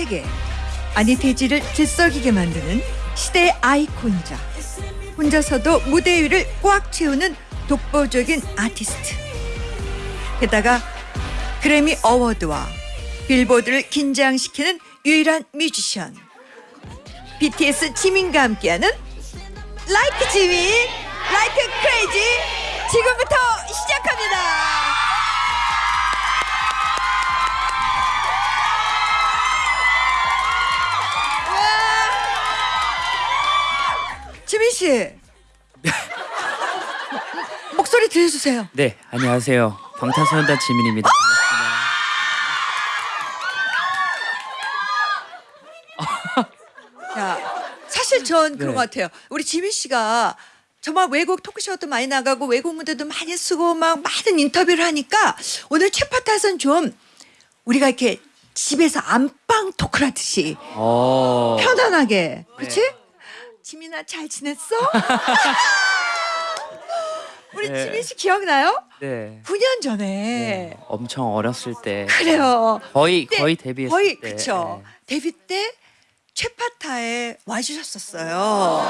세계 아니 대지를 들썩이게 만드는 시대의 아이콘이자 혼자서도 무대 위를 꽉 채우는 독보적인 아티스트. 게다가 그래미 어워드와 빌보드를 긴장시키는 유일한 뮤지션. BTS 지민과 함께하는 라이크 지민, 라이크 크레이지 지금부터 시작합니다. 지민 씨. 목소리 들려주세요. 네, 안녕하세요. 방탄소년단 지민입니다. 자, 사실 전 그런 네. 것 같아요. 우리 지민 씨가 정말 외국 토크쇼도 많이 나가고 외국 무대도 많이 쓰고 막 많은 인터뷰를 하니까 오늘 최파타선 좀 우리가 이렇게 집에서 안방 토크를 하듯이 어, 편안하게 그렇지? 지민아 잘 지냈어? 우리 네. 지민 씨 기억나요? 네. 9년 전에 네. 엄청 어렸을 때 그래요. 거의 그때 거의 데뷔했을 거의 때. 그쵸. 데뷔 때 최파타에 와주셨었어요.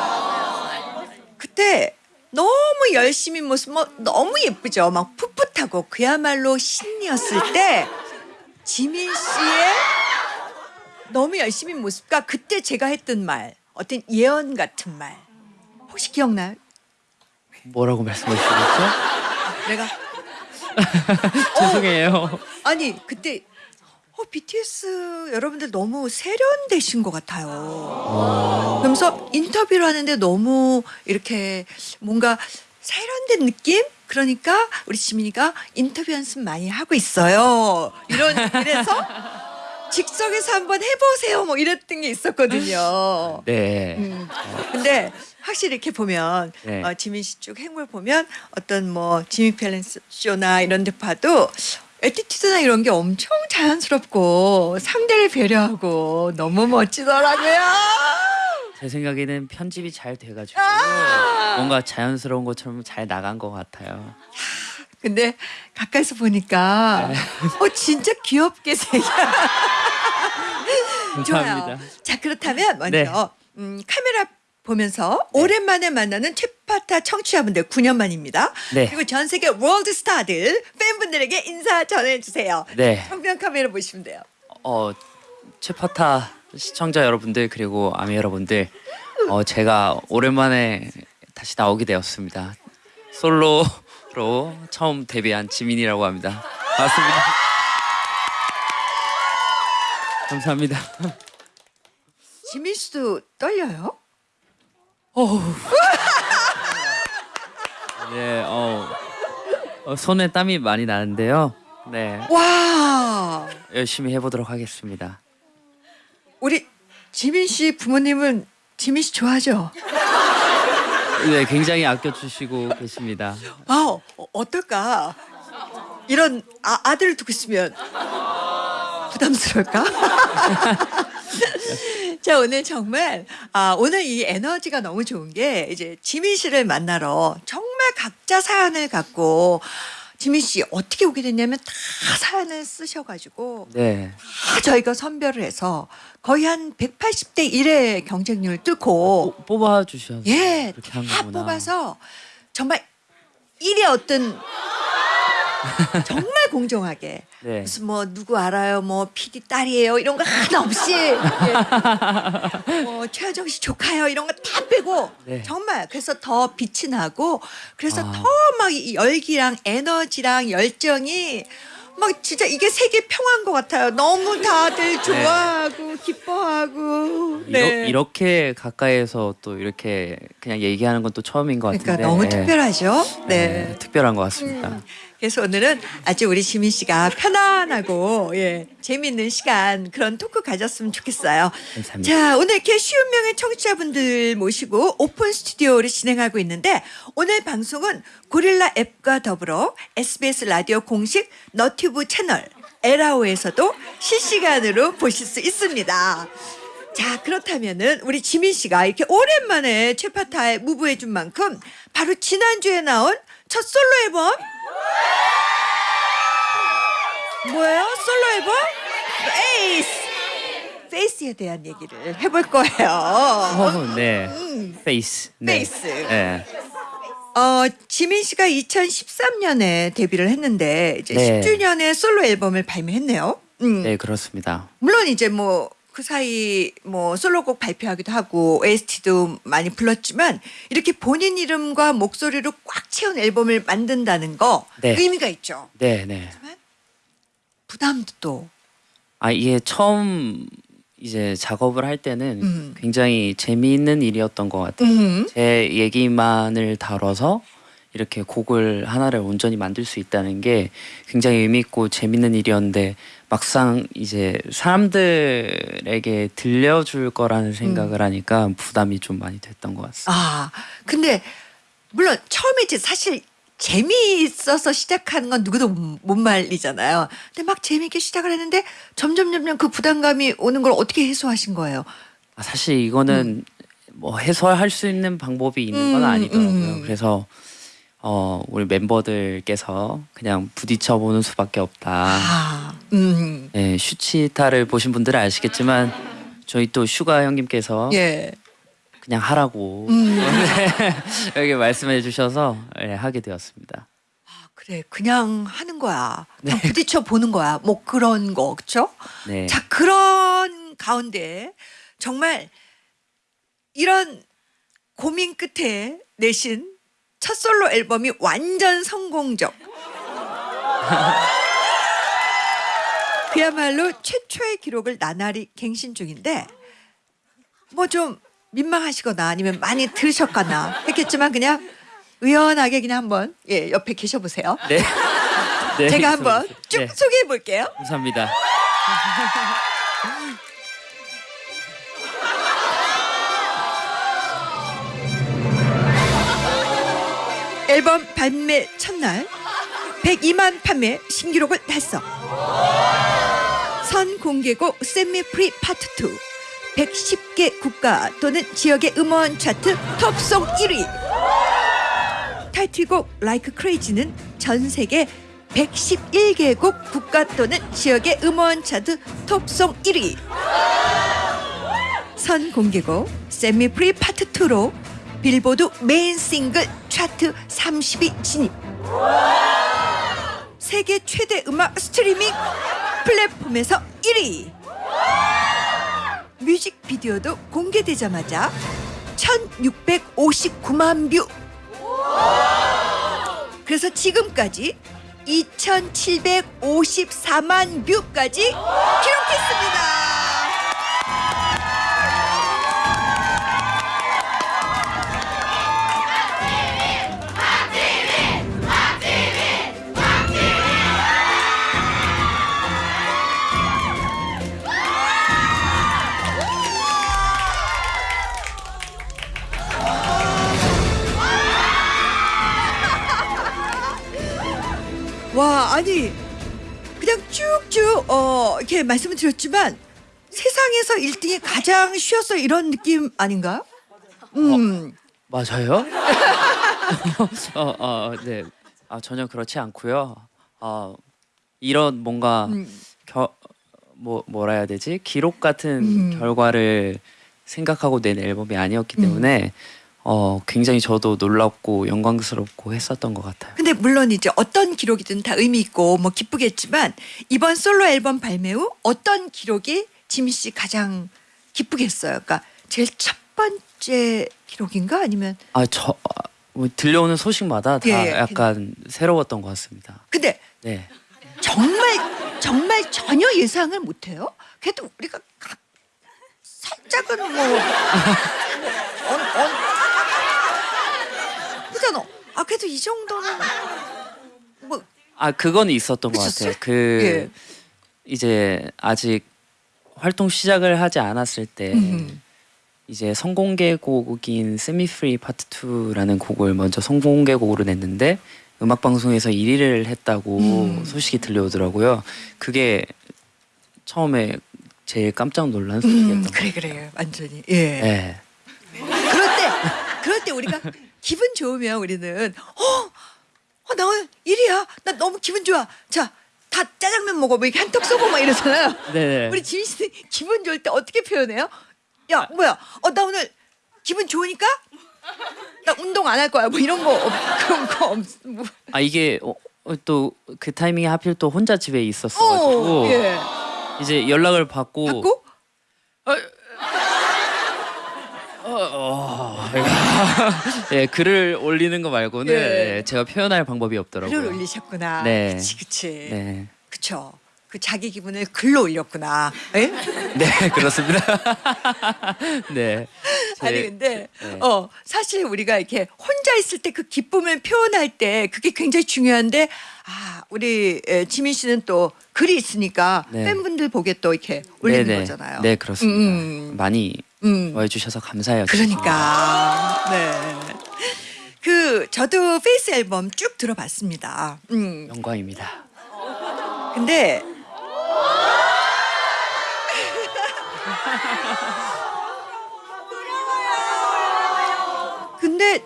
그때 너무 열심히 모습 뭐 너무 예쁘죠. 막 풋풋하고 그야말로 신이었을 때 지민 씨의 너무 열심히 모습과 그때 제가 했던 말 어떤 예언 같은 말 혹시 기억나요? 뭐라고 말씀하시겠죠? 내가 죄송해요. 아니 그때 어, BTS 여러분들 너무 세련되신 것 같아요. 그러면서 인터뷰를 하는데 너무 이렇게 뭔가 세련된 느낌? 그러니까 우리 지민이가 인터뷰 연습 많이 하고 있어요. 이런 이래서 즉석에서 한번 해보세요. 뭐 이랬던 게 있었거든요. 네. 음. 근데 확실히 이렇게 보면 네. 어, 지민 씨쪽 행보를 보면 어떤 뭐 지미 팰런 쇼나 이런 데 봐도 attitude나 이런 게 엄청 자연스럽고 상대를 배려하고 너무 멋지더라고요. 제 생각에는 편집이 잘 돼가지고 아! 뭔가 자연스러운 것처럼 잘 나간 것 같아요. 근데 가까이서 보니까 네. 어 진짜 귀엽게 생겨. 좋아요. 감사합니다. 자 그렇다면 먼저 네. 음, 카메라 보면서 오랜만에 만나는 최파타 청취자분들 9년 만입니다. 네. 그리고 전 세계 월드 스타들 팬분들에게 인사 전해주세요. 네. 정면 카메라 보시면 돼요. 어 최파타 시청자 여러분들 그리고 아미 여러분들 어 제가 오랜만에 다시 나오게 되었습니다. 솔로로 처음 데뷔한 지민이라고 합니다. 반갑습니다. 감사합니다. 지민 씨도 떨려요? 네, 어, 어, 손에 땀이 많이 나는데요. 네, 와 열심히 해보도록 하겠습니다. 우리 지민 씨 부모님은 지민 씨 좋아하죠? 네, 굉장히 아껴주시고 계십니다. 아 어, 어떨까? 이런 아, 아들을 두고 있으면 부담스러울까? 자 오늘 정말 아, 오늘 이 에너지가 너무 좋은 게 이제 지민 씨를 만나러 정말 각자 사연을 갖고 지민 씨 어떻게 오게 됐냐면 다 사연을 쓰셔가지고 네, 다 저희가 선별을 해서 거의 한 180대 1의 경쟁률 뚫고 뽑- 뽑아주셔서 예, 그렇게 한다 거구나. 뽑아서 정말 일의 어떤 정말 공정하게 네. 무슨 뭐 누구 알아요 뭐 PD 딸이에요 이런 거 하나 없이 예. 뭐 최하정 씨 조카요 이런 거 다 빼고 네. 정말 그래서 더 빛이 나고 그래서 아. 더막 열기랑 에너지랑 열정이 막 진짜 이게 세계 평화인 것 같아요 너무 다들 좋아하고 기뻐하고 네. 이러, 이렇게 가까이에서 또 이렇게 그냥 얘기하는 건 또 처음인 것 같은데 그러니까 너무 예. 특별하죠 네, 네. 특별한 것 같습니다. 음, 그래서 오늘은 아주 우리 지민 씨가 편안하고 예, 재미있는 시간 그런 토크 가졌으면 좋겠어요. 감사합니다. 자, 오늘 이렇게 쉬운 명의 청취자분들 모시고 오픈 스튜디오를 진행하고 있는데 오늘 방송은 고릴라 앱과 더불어 SBS 라디오 공식 너튜브 채널 에라오에서도 실시간으로 보실 수 있습니다. 자 그렇다면은 우리 지민 씨가 이렇게 오랜만에 최파타에 move해 준 만큼 바로 지난주에 나온 첫 솔로 앨범 뭐예요? 솔로 앨범? 에이스 FACE에 대한 얘기를 해볼 거예요. 어, 네. FACE. 네. FACE. 네. 어, 지민 씨가 2013년에 데뷔를 했는데 이제 네. 10주년의 솔로 앨범을 발매했네요. 음. 네, 그렇습니다. 물론 이제 뭐 그 사이 뭐 솔로곡 발표하기도 하고 OST도 많이 불렀지만 이렇게 본인 이름과 목소리로 꽉 채운 앨범을 만든다는 거 네. 의미가 있죠. 네, 네. 부담도 또 아, 이게 처음 이제 작업을 할 때는 음. 굉장히 재미있는 일이었던 것 같아요. 음. 제 얘기만을 다뤄서 이렇게 곡을 하나를 온전히 만들 수 있다는 게 굉장히 의미 있고 재밌는 일이었는데 막상 이제 사람들에게 들려줄 거라는 생각을 하니까 부담이 좀 많이 됐던 것 같습니다. 아 근데 물론 처음에 이제 사실 재미있어서 시작하는 건 누구도 못 말리잖아요. 근데 막 재미있게 시작을 했는데 점점 점점 그 부담감이 오는 걸 어떻게 해소하신 거예요? 아, 사실 이거는 뭐 해소할 수 있는 방법이 있는 건 음, 아니더라고요. 음. 그래서 어 우리 멤버들께서 그냥 부딪혀 보는 수밖에 없다. 아, 음, 네, 슈치타를 보신 분들은 아시겠지만 저희 또 슈가 형님께서 예. 그냥 하라고 음. 여기 말씀해 주셔서 예, 하게 되었습니다. 아, 그래 그냥 하는 거야. 네. 그냥 부딪혀 보는 거야. 뭐 그런 거 그렇죠? 네. 자 그런 가운데 정말 이런 고민 끝에 내신 첫 솔로 앨범이 완전 성공적. 그야말로 최초의 기록을 나날이 갱신 중인데 뭐 좀 민망하시거나 아니면 많이 들으셨거나 했겠지만 그냥 의연하게 그냥 한번 예 옆에 계셔 보세요. 네. 네, 제가 한번 쭉 네, 소개해 볼게요. 감사합니다. 앨범 발매 첫날 102만 판매 신기록을 달성. 선 공개곡 Set Me Free Part 2 110개 국가 또는 지역의 음원 차트 top song 1위. 타이틀곡 Like Crazy는 전 세계 111개국 국가 또는 지역의 음원 차트 top song 1위. 선 공개곡 Set Me Free Part 2로 빌보드 메인 싱글 차트 30위 진입. 세계 최대 음악 스트리밍 플랫폼에서 1위. 뮤직비디오도 공개되자마자 1659만 뷰. 그래서 지금까지 2754만 뷰까지 기록했습니다. 와 아니 그냥 쭉쭉 어 이렇게 말씀을 드렸지만 세상에서 1등이 가장 쉬웠어 이런 느낌 아닌가요? 음 맞아요? 어, 어, 네. 아 전혀 그렇지 않고요. 어, 이런 뭔가 음. 겨, 뭐 뭐라 해야 되지? 기록 같은 음. 결과를 생각하고 낸 앨범이 아니었기 때문에 어, 굉장히 저도 놀랍고 영광스럽고 했었던 것 같아요. 근데 물론 이제 어떤 기록이든 다 의미 있고 뭐 기쁘겠지만 이번 솔로 앨범 발매 후 어떤 기록이 지미 씨 가장 기쁘겠어요? 그러니까 제일 첫 번째 기록인가 아니면 아저 아, 뭐 들려오는 소식마다 다 예, 예. 약간 새로웠던 것 같습니다. 근데 네. 정말 정말 전혀 예상을 못해요. 그래도 우리가 각 살짝은 뭐 언, 언, 그잖아. 아 그래도 이 정도는 뭐 아 그건 있었던 것 있었어요? 같아요. 그 예. 이제 아직 활동 시작을 하지 않았을 때 음. 이제 선공개곡인 Set Me Free Part 2라는 곡을 먼저 선공개곡으로 냈는데 음악 방송에서 1위를 했다고 음. 소식이 들려오더라고요. 그게 처음에 제일 깜짝 놀란 소식이었던 음, 것 그래 그래 완전히 예. 네. 그럴 때 그럴 때 우리가 기분 좋으면 우리는 어, 어, 나 오늘 일이야. 나 너무 기분 좋아. 자 다 짜장면 먹어 뭐 이렇게 한턱 쏘고 막 이러잖아요. 네네. 우리 지민 씨는 기분 좋을 때 어떻게 표현해요? 야 뭐야? 어 나 오늘 기분 좋으니까 나 운동 안 할 거야. 뭐 이런 거 없, 그런 거 없. 뭐. 아 이게 또 그 타이밍에 하필 또 혼자 집에 있었어가지고 어, 예. 이제 연락을 받고, 받고 예 글을 올리는 거 말고는 예. 예, 제가 표현할 방법이 없더라고요. 글을 올리셨구나. 네. 그치 그치. 네, 그쵸. 그 자기 기분을 글로 올렸구나. 예? 네 그렇습니다. 네. 제- 아니 근데 네. 어 사실 우리가 이렇게 혼자 있을 때 그 기쁨을 표현할 때 그게 굉장히 중요한데 아 우리 에, 지민 씨는 또 글이 있으니까 네. 팬분들 보게 또 이렇게 올리는 네네. 거잖아요. 네 그렇습니다. 음. 많이 음. 와주셔서 감사해요. 그러니까 네. 그 저도 FACE 앨범 쭉 들어봤습니다. 음. 영광입니다. 근데 근데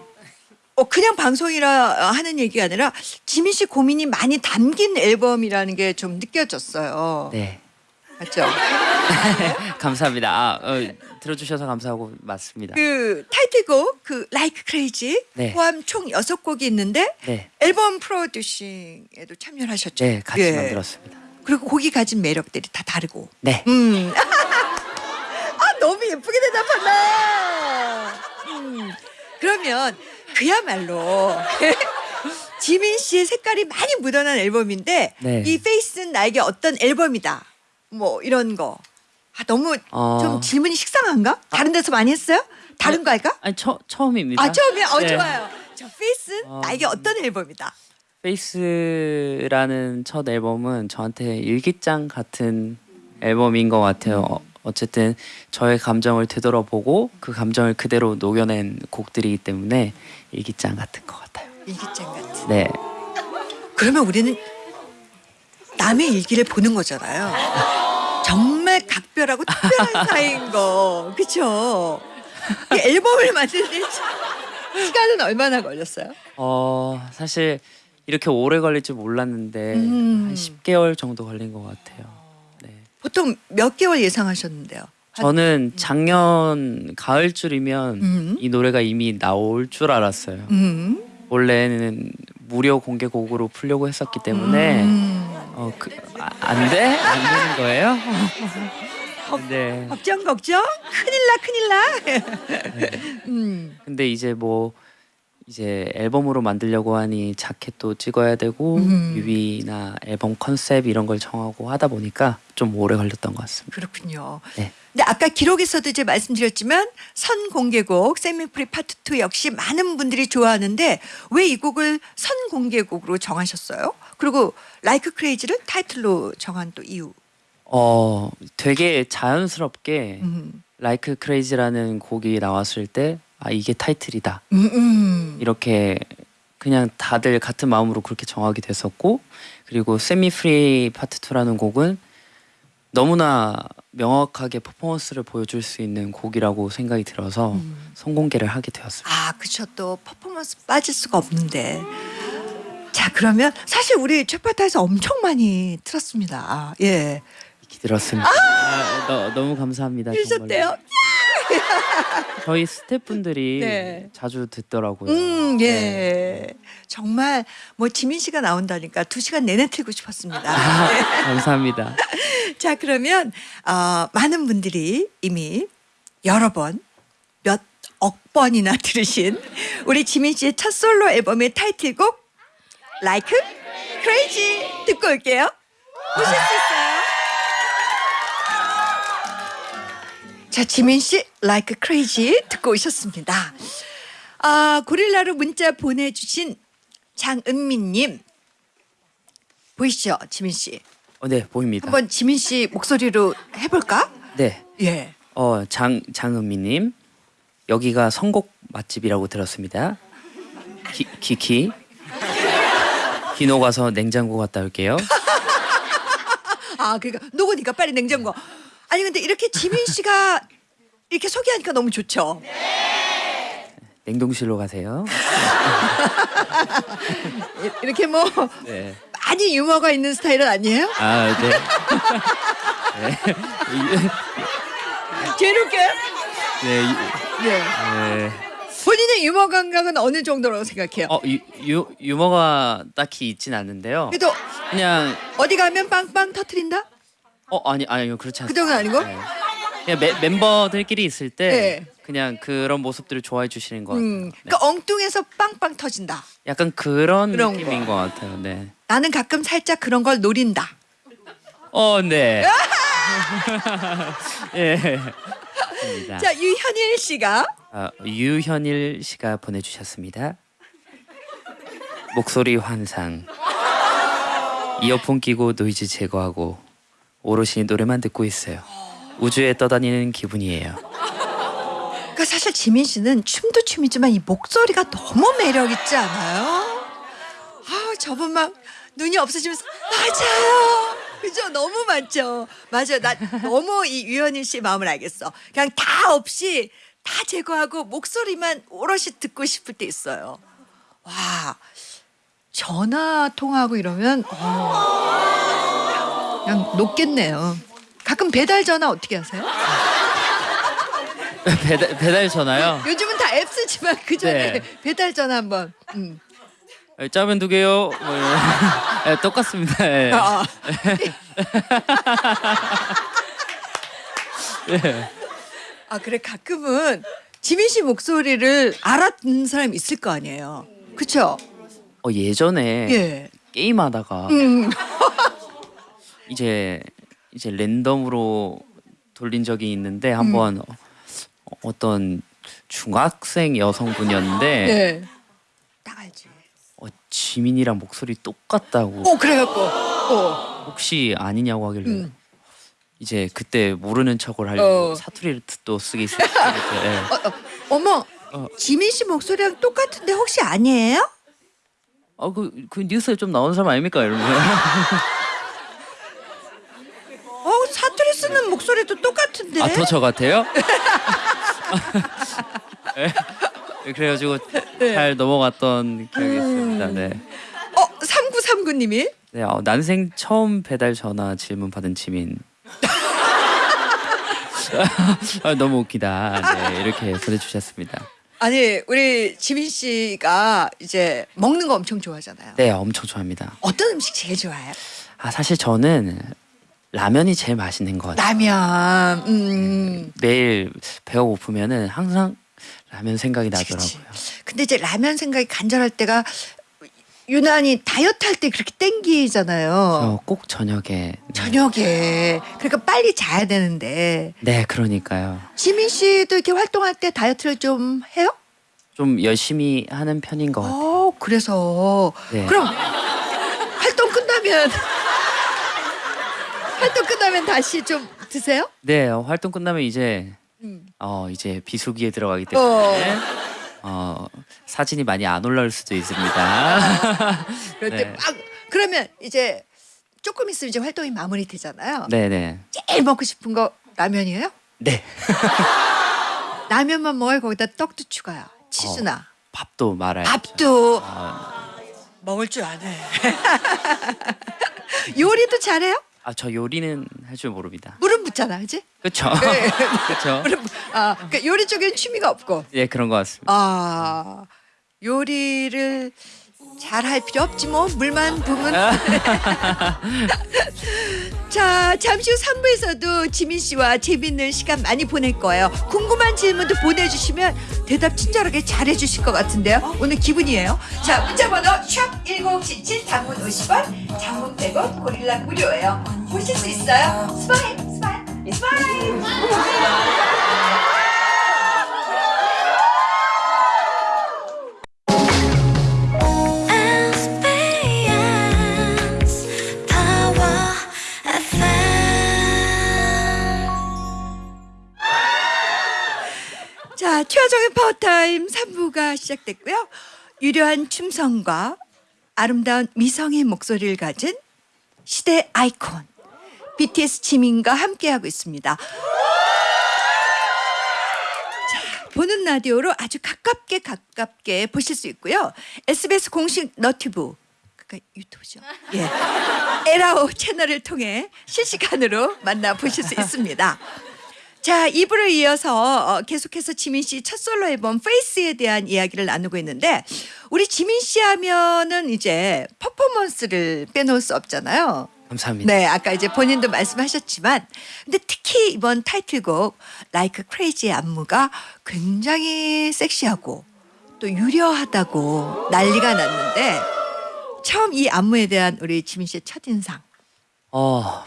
어 그냥 방송이라 하는 얘기가 아니라 지민 씨 고민이 많이 담긴 앨범이라는 게 좀 느껴졌어요. 네. 맞죠? 감사합니다. 아, 어, 들어주셔서 감사하고 맞습니다. 그 타이틀곡 그 Like Crazy 네. 포함 총 여섯 곡이 있는데 네. 앨범 프로듀싱에도 참여를 하셨죠. 네, 같이 예. 만들었습니다. 그리고 곡이 가진 매력들이 다 다르고. 네. 음. 아 너무 예쁘게 대답한다. 음. 그러면 그야말로 지민 씨의 색깔이 많이 묻어난 앨범인데 네. 이 FACE는 나에게 어떤 앨범이다. 뭐 이런 거. 아 너무 어. 좀 질문이 식상한가? 다른 데서 많이 했어요? 다른 거 할까? 아니 처, 처음입니다. 아 처음이야. 어 네. 좋아요. 저 FACE는 어. 나에게 어떤 앨범이다. FACE라는 첫 앨범은 저한테 일기장 같은 앨범인 것 같아요. 어, 어쨌든 저의 감정을 되돌아보고 그 감정을 그대로 녹여낸 곡들이기 때문에 일기장 같은 것 같아요. 일기장 같은. 네, 그러면 우리는 남의 일기를 보는 거잖아요. 각별하고 특별한 사이인 거, 그렇죠? 앨범을 만드는데 시간은 얼마나 걸렸어요? 어 사실 이렇게 오래 걸릴 줄 몰랐는데 음. 한 10개월 정도 걸린 것 같아요. 네. 보통 몇 개월 예상하셨는데요? 한- 저는 작년 가을쯤이면 음. 이 노래가 이미 나올 줄 알았어요. 음. 원래는 무료 공개곡으로 풀려고 했었기 때문에 음. 어, 그, 아, 안 돼? 안 되는 거예요? 네. 걱정 걱정 큰일 나 큰일 나. 음. 근데 이제 뭐 이제 앨범으로 만들려고 하니 자켓도 찍어야 되고 음. 뮤비나 앨범 컨셉 이런 걸 정하고 하다 보니까 좀 오래 걸렸던 것 같습니다. 그렇군요. 네. 근데 아까 기록에서도 이제 말씀드렸지만 선공개곡 Set Me Free Part 2 역시 많은 분들이 좋아하는데 왜 이 곡을 선공개곡으로 정하셨어요? 그리고 Like Crazy를 타이틀로 정한 또 이유. 어, 되게 자연스럽게 음. Like Crazy라는 곡이 나왔을 때 아, 이게 타이틀이다. 음, 음. 이렇게 그냥 다들 같은 마음으로 그렇게 정하게 됐었고 그리고 Set Me Free Part 2라는 곡은 너무나 명확하게 퍼포먼스를 보여줄 수 있는 곡이라고 생각이 들어서 음. 선공개를 하게 되었습니다. 아, 그쵸. 또 퍼포먼스 빠질 수가 없는데. 자, 그러면 사실 우리 최파타에서 엄청 많이 틀었습니다. 예. 기들었습니다. 아, 너, 너무 감사합니다. 들으셨대요? 저희 스태프분들이 네. 자주 듣더라고요. 음, 예. 네. 정말 뭐 지민 씨가 나온다니까 두 시간 내내 틀고 싶었습니다. 아, 감사합니다. 자, 그러면 어, 많은 분들이 이미 여러 번, 몇 억 번이나 들으신 우리 지민 씨의 첫 솔로 앨범의 타이틀곡 Like Crazy 듣고 올게요. 보실 수 있어요? 자, 지민 씨 Like Crazy 듣고 오셨습니다. 아, 고릴라로 문자 보내주신 장은미님 보이시죠, 지민 씨? 어, 네 보입니다. 한번 지민 씨 목소리로 해볼까? 네, 예. 어, 장 장은미님 여기가 선곡 맛집이라고 들었습니다. 기, 키키 기노 가서 냉장고 갔다 올게요. 아, 그러니까 녹으니까 빨리 냉장고. 아니 근데 이렇게 지민 씨가 이렇게 소개하니까 너무 좋죠. 냉동실로 가세요. 이렇게 뭐 네. 많이 유머가 있는 스타일은 아니에요? 아, 네. 괴롭게? 네. 이- 네. 네. 본인의 유머 감각은 어느 정도라고 생각해요? 어, 유, 유, 유머가 딱히 있진 않는데요. 그래도 그냥 어디 가면 빵빵 터트린다? 어 아니 아니요 그렇지 그 않습니다. 정도는 아니고? 네. 그냥 멤- 멤버들끼리 있을 때 네. 그냥 그런 모습들을 좋아해 주시는 것 같아요. 음, 네. 그러니까 엉뚱해서 빵빵 터진다. 약간 그런, 그런 느낌인 것 같아요. 네. 나는 가끔 살짝 그런 걸 노린다. 어, 네. 예. 맞습니다. 자, 유현일 씨가 아, 유현일 씨가 보내주셨습니다. 목소리 환상. 이어폰 끼고 노이즈 제거하고 오롯이 노래만 듣고 있어요. 우주에 떠다니는 기분이에요. 그러니까 사실 지민 씨는 춤도 춤이지만 이 목소리가 너무 매력 있지 않아요? 아, 저분 막 눈이 없어지면서 맞아요. 그죠? 너무 많죠. 맞아요. 나 너무 이 유현일 씨의 마음을 알겠어. 그냥 다 없이 다 제거하고 목소리만 오롯이 듣고 싶을 때 있어요. 와, 전화 통화하고 이러면 어, 그냥 높겠네요. 가끔 배달 전화 어떻게 하세요? 배달, 배달 전화요? 요즘은 다 앱 쓰지만 그 전에 네. 배달 전화 한번. 음. 에, 짜면 두 개요. 뭐. 예, 똑같습니다. 예. 아, 예. 아 그래 가끔은 지민 씨 목소리를 알아듣는 사람이 있을 거 아니에요. 그렇죠? 어, 예전에 예. 게임하다가 음. 이제 이제 랜덤으로 돌린 적이 있는데 음. 한번 어, 어떤 중학생 여성분이었는데 네. 딱 알지. 어, 지민이랑 목소리 똑같다고 어 그래갖고. 어. 혹시 아니냐고 하길래 음. 이제 그때 모르는 척을 하려고 어. 사투리를 또 쓰기 시작했죠. 예. 어, 어, 어머. 어. 지민 씨 목소리랑 똑같은데 혹시 아니에요? 어, 그, 그 뉴스에 좀 나오는 사람 아닙니까? 이러면서 어 사투리 쓰는 목소리도 똑같은데. 아, 더 저 같아요? 예. 그래가지고 잘 넘어갔던 기억이 있습니다. 네. 어 3939님이 네, 어, 난생 처음 배달 전화 질문 받은 지민. 아, 너무 웃기다. 네, 이렇게 보내주셨습니다. 아니 우리 지민 씨가 이제 먹는 거 엄청 좋아하잖아요. 네, 엄청 좋아합니다. 어떤 음식 제일 좋아해요? 아, 사실 저는 라면이 제일 맛있는 것 같아요. 라면. 음. 매일 배가 고프면은 항상 라면 생각이 그치, 나더라고요. 근데 이제 라면 생각이 간절할 때가 유난히 다이어트 할 때 그렇게 땡기잖아요. 저꼭 저녁에. 네. 저녁에. 그러니까 빨리 자야 되는데. 네, 그러니까요. 지민 씨도 이렇게 활동할 때 다이어트를 좀 해요? 좀 열심히 하는 편인 것 같아요. 어, 그래서. 네. 그럼 활동 끝나면 활동 끝나면 다시 좀 드세요? 네, 어, 활동 끝나면 이제 음. 어 이제 비수기에 들어가기 때문에 어. 어 사진이 많이 안 올라올 수도 있습니다. 그럴 네. 때막 그러면 이제 조금 있으면 이제 활동이 마무리 되잖아요. 네네. 제일 먹고 싶은 거 라면이에요? 네. 라면만 먹어요. 거기다 떡도 추가요. 치즈나 밥도 말아요. 밥도 아, 먹을 줄 아네. 요리도 잘해요? 아, 저 요리는 할 줄 모릅니다. 물은 붓잖아, 그지? 그렇죠. 네. 그렇죠. 물은 붓- 아, 그러니까 요리 쪽엔 취미가 없고. 예, 그런 것 같습니다. 아, 요리를 잘 할 필요 없지 뭐 물만 부으면. 자, 잠시 후 3부에서도 지민 씨와 재밌는 시간 많이 보낼 거예요. 궁금한 질문도 보내주시면 대답 친절하게 잘해 주실 것 같은데요. 오늘 기분이에요. 자, 문자번호 샵1077 단문 50원, 장문 100원, 고릴라 무료예요. 보실 수 있어요. 스마일, 스마일, 스마일. 자, 최하정의 파워타임 3부가 시작됐고요. 유려한 춤성과 아름다운 미성의 목소리를 가진 시대 아이콘 BTS 지민과 함께하고 있습니다. 자, 보는 라디오로 아주 가깝게 가깝게 보실 수 있고요. SBS 공식 너튜브 유튜브죠. 예. 에라오 채널을 통해 실시간으로 만나 보실 수 있습니다. 자, 2부를 이어서 어, 계속해서 지민 씨 첫 솔로 앨범 페이스에 대한 이야기를 나누고 있는데 우리 지민 씨 하면은 이제 퍼포먼스를 빼놓을 수 없잖아요. 감사합니다. 네, 아까 이제 본인도 말씀하셨지만, 근데 특히 이번 타이틀곡 Like Crazy의 안무가 굉장히 섹시하고 또 유려하다고 난리가 났는데 처음 이 안무에 대한 우리 지민 씨의 첫 인상. 어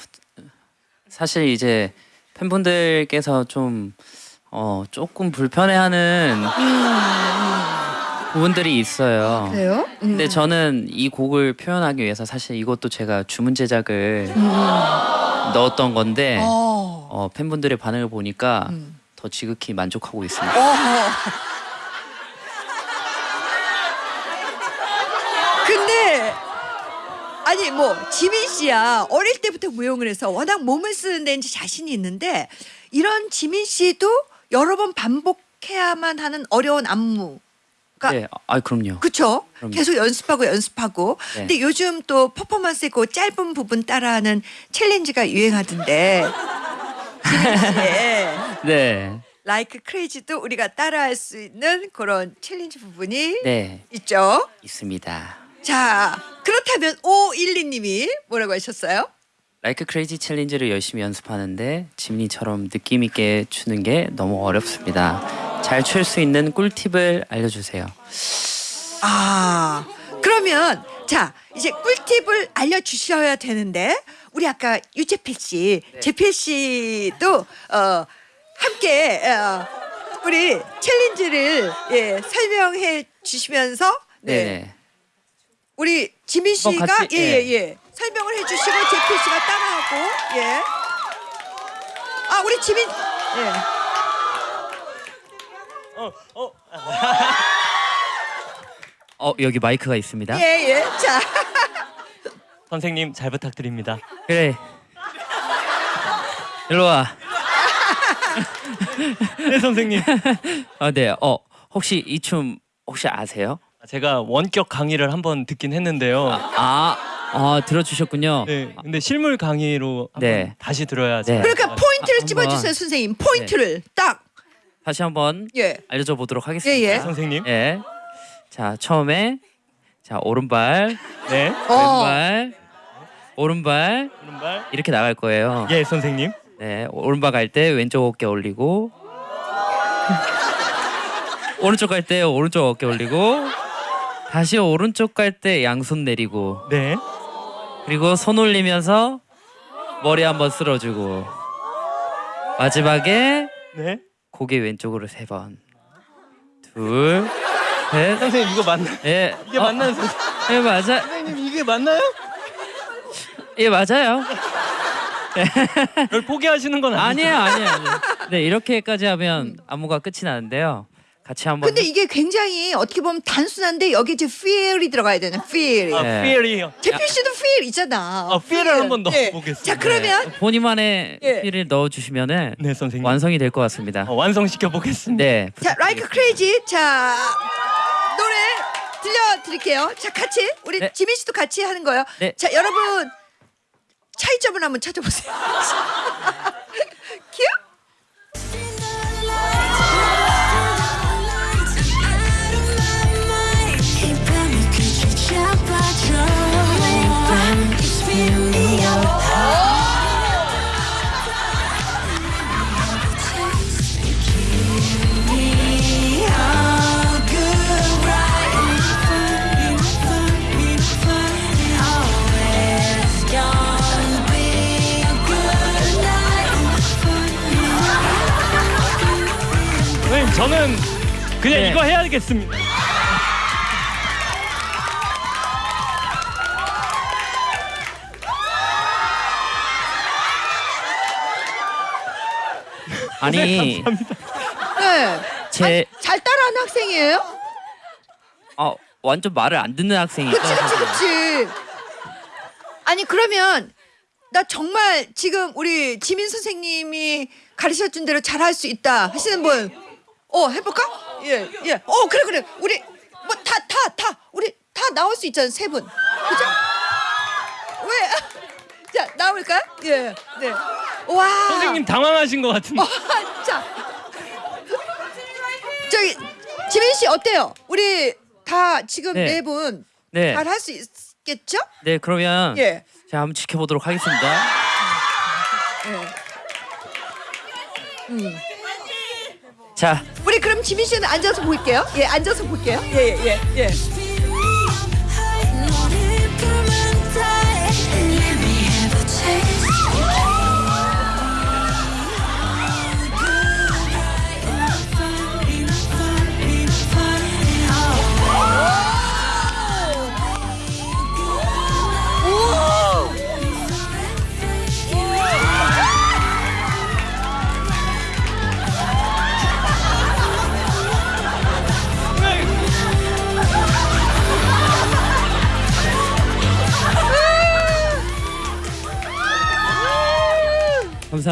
사실 이제 팬분들께서 좀 어, 조금 불편해하는 부분들이 있어요. 그래요? 음. 근데 저는 이 곡을 표현하기 위해서 사실 이것도 제가 주문 제작을 넣었던 건데 어. 어, 팬분들의 반응을 보니까 음. 더 지극히 만족하고 있습니다. 어허. 근데 아니 뭐 지민 씨야 어릴 때부터 무용을 해서 워낙 몸을 쓰는 데인지 자신이 있는데 이런 지민 씨도 여러 번 반복해야만 하는 어려운 안무가 네, 아 그럼요. 그쵸? 그럼요. 계속 연습하고 연습하고. 네. 근데 요즘 또 퍼포먼스 있고 짧은 부분 따라하는 챌린지가 유행하던데. 씨의 네, Like Crazy도 우리가 따라할 수 있는 그런 챌린지 부분이 네 있죠. 있습니다. 자, 그렇다면 512님이 뭐라고 하셨어요? 라이크 크레이지 챌린지를 열심히 연습하는데 지민이처럼 느낌 있게 추는 게 너무 어렵습니다. 잘 출 수 있는 꿀팁을 알려주세요. 아, 그러면 자, 이제 꿀팁을 알려주셔야 되는데 우리 아까 유재필 씨, 네. 재필 씨도 어, 함께 어, 우리 챌린지를 예, 설명해 주시면서 네. 네. 우리 지민 씨가 같이, 예 예예 예. 설명을 해주시고 재필 씨가 따라하고 예. 아 우리 지민 예. 어 여기 마이크가 있습니다. 예, 예. 자, 선생님 잘 부탁드립니다. 그래. 일로 와. 네 선생님. 아 네. 어 혹시 이 춤 혹시 아세요? 제가 원격 강의를 한번 듣긴 했는데요. 아, 아 들어주셨군요. 네, 근데 실물 강의로 한번 네. 다시 들어야 네. 그러니까 포인트를 아, 집어주세요, 한번. 선생님. 포인트를 딱. 다시 한번 예. 알려줘 보도록 하겠습니다. 예, 예. 선생님. 예. 자 처음에 자 오른발, 네. 어. 왼발, 오른발 오른발. 이렇게 나갈 거예요. 예, 선생님. 네, 오른발 갈 때 왼쪽 어깨 올리고 오른쪽 갈 때 오른쪽 어깨 올리고 다시 오른쪽 갈 때 양손 내리고 네. 그리고 손 올리면서 머리 한번 쓸어주고 마지막에 네. 고개 왼쪽으로 세 번, 둘, 셋, 선생님 이거 맞나? 예, 이게 어, 맞나요, 선생님? 예 맞아, 선생님 이게 맞나요? 예 맞아요. 이걸 포기하시는 건 아니죠? 아니에요, 아니에요, 아니에요. 네 이렇게까지 하면 안무가 끝이 나는데요. 같이 한번 근데 이게 굉장히 어떻게 보면 단순한데 여기 이제 feel이 들어가야 되는 feel. 아, 네. fear이요. 재필 씨도 feel 있잖아. 아, feel을 feel. 한번 예. 넣어보겠습니다. 자, 그러면 본인만의 예. 필을 넣어주시면은 네, 선생님. 완성이 될 것 같습니다. 어, 완성시켜 보겠습니다. 네. 자, 라이크 크레이지. 자, 노래 들려드릴게요. 자, 같이 우리 네. 지민 씨도 같이 하는 거예요. 네. 자, 여러분 차이점을 한번 찾아보세요. 큐. 저는 그냥 네. 이거 해야겠습니다. 아니 네. 제잘 따라하는 학생이에요? 어, 완전 말을 안 듣는 학생이 그치. 그치 그치 아니 그러면 나 정말 지금 우리 지민 선생님이 가르쳐준 대로 잘할 수 있다 하시는 분 어 해볼까? 예 예 어 그래 그래 우리 뭐 다 다다 우리 다 나올 수 있잖아요, 세 분. 그죠? 왜? 자, 나올까요? 예. 네. 와. 선생님 당황하신 것 같은데. 자. 저기 지민 씨 어때요? 우리 다 지금 네. 네분 네. 잘 할 수 있겠죠? 네, 그러면 예. 제가 한번 지켜보도록 하겠습니다. 예. 음. 자, 우리 그럼 지민 씨는 앉아서 볼게요. 예, 앉아서 볼게요. 예, 예, 예.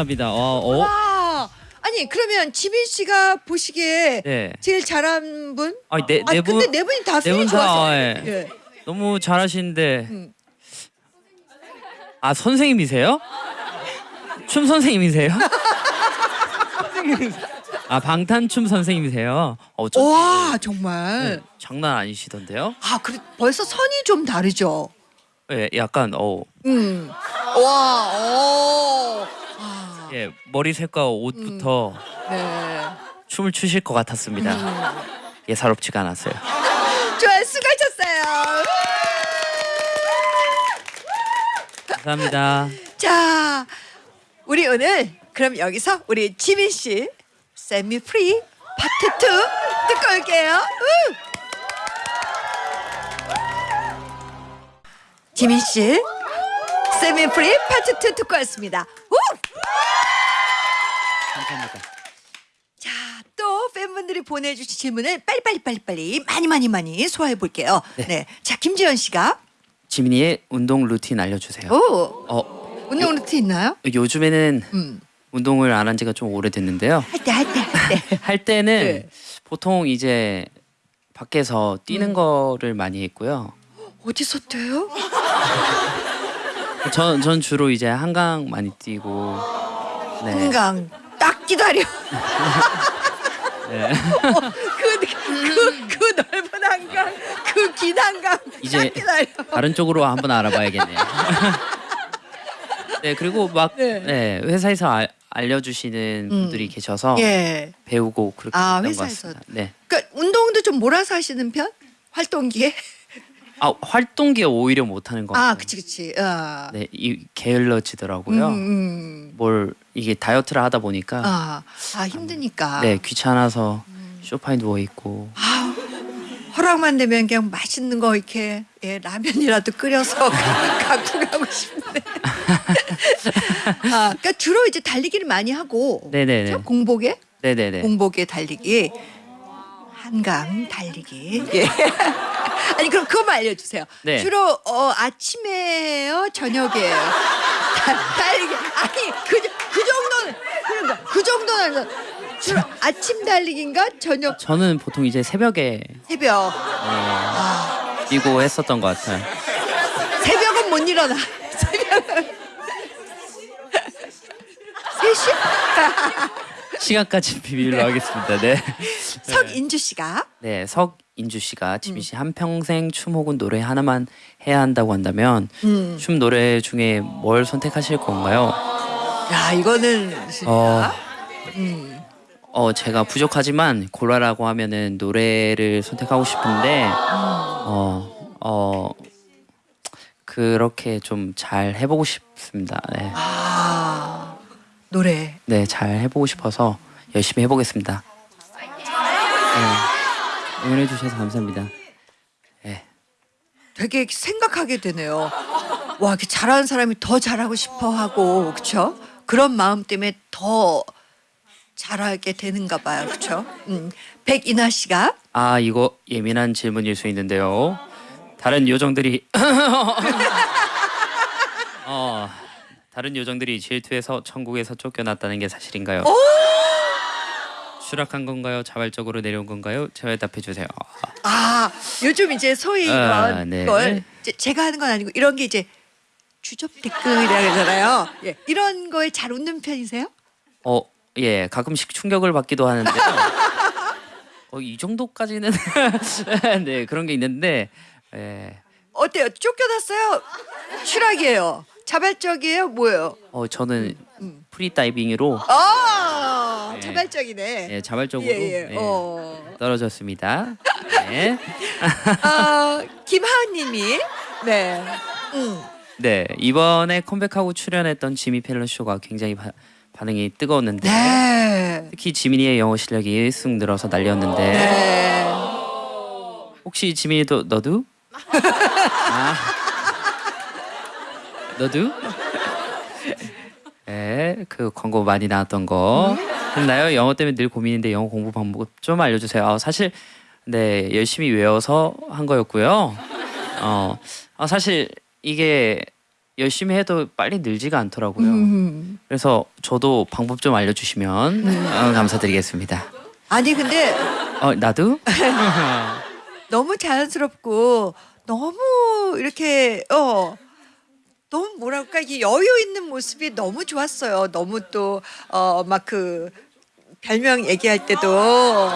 감사합니다. 어, 어? 와. 아니 그러면 지민 씨가 보시기에 네. 제일 잘한 분? 아니, 네, 아 네 분, 근데 네 분이 다네 feeling 분 다, 좋았어요. 예. 예. 너무 잘하시는데. 음. 아, 선생님이세요? 춤 선생님이세요? 아, 방탄춤 선생님이세요? 어쩐지 와 정말. 네, 장난 아니시던데요? 아 그래 벌써 선이 좀 다르죠. 예, 약간 어, 음. 와. 오. 아, 예, 머리색과 옷부터 네. 춤을 추실 것 같았습니다. 음. 예사롭지가 않았어요. 좋아요. 수고하셨어요. 감사합니다. 자, 우리 오늘 그럼 여기서 우리 지민 씨 Set Me Free Part 2 듣고 올게요. 우! 지민 씨 Set Me Free Part 2 듣고 왔습니다. 우! 감사합니다. 자, 또 팬분들이 보내주신 질문을 빨리빨리 빨리빨리 많이 많이 많이 소화해 볼게요. 네. 자, 김지현 씨가 지민이의 운동 루틴 알려주세요. 오 어, 운동 루틴 있나요? 요즘에는 음. 운동을 안 한 지가 좀 오래됐는데요. 할 때 할 때 할 때. 할 때는 네. 보통 이제 밖에서 음. 뛰는 거를 많이 했고요. 어디서 뛰어요? 전, 전 주로 이제 한강 많이 뛰고 네. 한강 딱 기다려. 네. 그, 그, 그 넓은 한강, 그 긴 한강 이제. 다른 쪽으로 한번 알아봐야겠네요. 네 그리고 막 네. 네, 회사에서 알, 알려주시는 분들이 계셔서 예. 배우고 그렇게 아, 했던 것 회사에서. 같습니다. 네. 그러니까 운동도 좀 몰아서 하시는 편? 활동기에? 아 활동기에 오히려 못하는 것 같아요. 아, 그치 그치. 어. 네, 이 게을러지더라고요. 음, 음. 뭘 이게 다이어트를 하다 보니까 아, 아 힘드니까. 네 귀찮아서 소파에 누워 있고 허락만 되면 그냥 맛있는 거 이렇게 예, 라면이라도 끓여서 갖고 가고 싶네. 아, 그러니까 주로 이제 달리기를 많이 하고 네네네. 그렇죠? 공복에 네네네. 공복에 달리기, 한강 달리기. 예. 아니 그럼 그것만 알려주세요. 네. 주로 어, 아침에요, 저녁에요. 다- 달리기. 아니 그, 그 정도는 그러니까 그 정도는 주로 아침 달리기인가 저녁 저는 보통 이제 새벽에 새벽. 어, 뛰고 했었던 것 같아요. 새벽은 못 일어나. 새벽은 세시 시간까지 비밀로 하겠습니다. 네. 석인주 씨가 네, 석 인주 씨가 지민 씨 한평생 춤 혹은 노래 하나만 해야 한다고 한다면 음. 춤 노래 중에 뭘 선택하실 건가요? 야 이거는 진짜 어, 음. 어 제가 부족하지만 고라라고 하면은 노래를 선택하고 싶은데 어, 어 그렇게 좀 잘 해보고 싶습니다. 네. 아 노래 네, 잘 해보고 싶어서 열심히 해보겠습니다. 네, 응원해 주셔서 감사합니다. 네, 되게 생각하게 되네요. 와, 이렇게 잘하는 사람이 더 잘하고 싶어 하고, 그쵸? 그런 마음 때문에 더 잘하게 되는가 봐요. 그쵸? 음. 백이나 씨가 아 이거 예민한 질문일 수 있는데요. 다른 요정들이 어 다른 요정들이 질투해서 천국에서 쫓겨났다는 게 사실인가요? 추락한 건가요? 자발적으로 내려온 건가요? 제발 답해 주세요. 아 요즘 이제 소위 아, 이런 네. 걸 이제 제가 하는 건 아니고 이런 게 이제 주접 댓글이라 그러잖아요. 예, 이런 거에 잘 웃는 편이세요? 어, 예, 가끔씩 충격을 받기도 하는데요. 어, 이 정도까지는 네 그런 게 있는데, 예, 어때요? 쫓겨났어요? 추락이에요? 자발적이에요? 뭐예요? 어 저는 프리 다이빙으로 아 네. 자발적이네. 예, 자발적으로 예, 예. 예, 어. 떨어졌습니다. 네. 아, 김하은님이 네. 음. 네 이번에 컴백하고 출연했던 지미 펠런 쇼가 굉장히 바- 반응이 뜨거웠는데 네. 특히 지민이의 영어 실력이 쓱 늘어서 난리였는데 네. 혹시 지민이도 너도? 아 너도? 네, 그 광고 많이 나왔던 거 했나요? 영어 때문에 늘 고민인데 영어 공부 방법 좀 알려주세요. 아, 사실 네 열심히 외워서 한 거였고요. 어, 아, 사실 이게 열심히 해도 빨리 늘지가 않더라고요. 음. 그래서 저도 방법 좀 알려주시면 어, 감사드리겠습니다. 아니 근데 어 나도? 너무 자연스럽고 너무 이렇게 어 너무 뭐랄까 이 여유 있는 모습이 너무 좋았어요. 너무 또 어 막 그 별명 얘기할 때도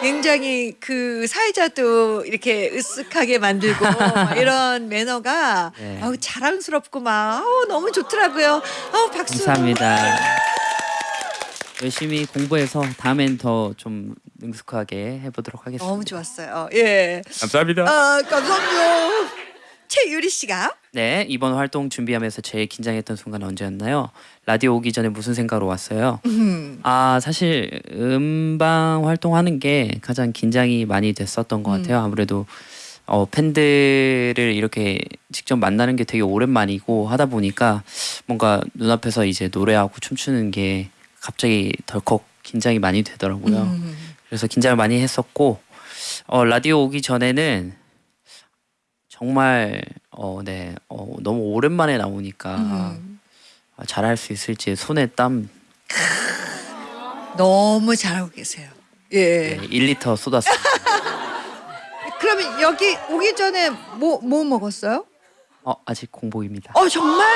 굉장히 그 사회자도 이렇게 으쓱하게 만들고 막 이런 매너가 네. 아우 자랑스럽고 막 아우 너무 좋더라고요. 아우 박수. 감사합니다. 열심히 공부해서 다음엔 더 좀 능숙하게 해보도록 하겠습니다. 너무 좋았어요. 예. 감사합니다. 아 감사합니다. 최유리 씨가 네 이번 활동 준비하면서 제일 긴장했던 순간 언제였나요? 라디오 오기 전에 무슨 생각으로 왔어요? 음. 아 사실 음방 활동하는 게 가장 긴장이 많이 됐었던 것 같아요. 아무래도 어, 팬들을 이렇게 직접 만나는 게 되게 오랜만이고 하다 보니까 뭔가 눈앞에서 이제 노래하고 춤추는 게 갑자기 덜컥 긴장이 많이 되더라고요. 음. 그래서 긴장을 많이 했었고 어, 라디오 오기 전에는 정말 어, 네, 어, 너무 오랜만에 나오니까 음. 아, 잘할 수 있을지 손에 땀 너무 잘하고 계세요. 예. 네, 1리터 쏟았어요. 그러면 여기 오기 전에 뭐 뭐 먹었어요? 어, 아직 공복입니다. 어 정말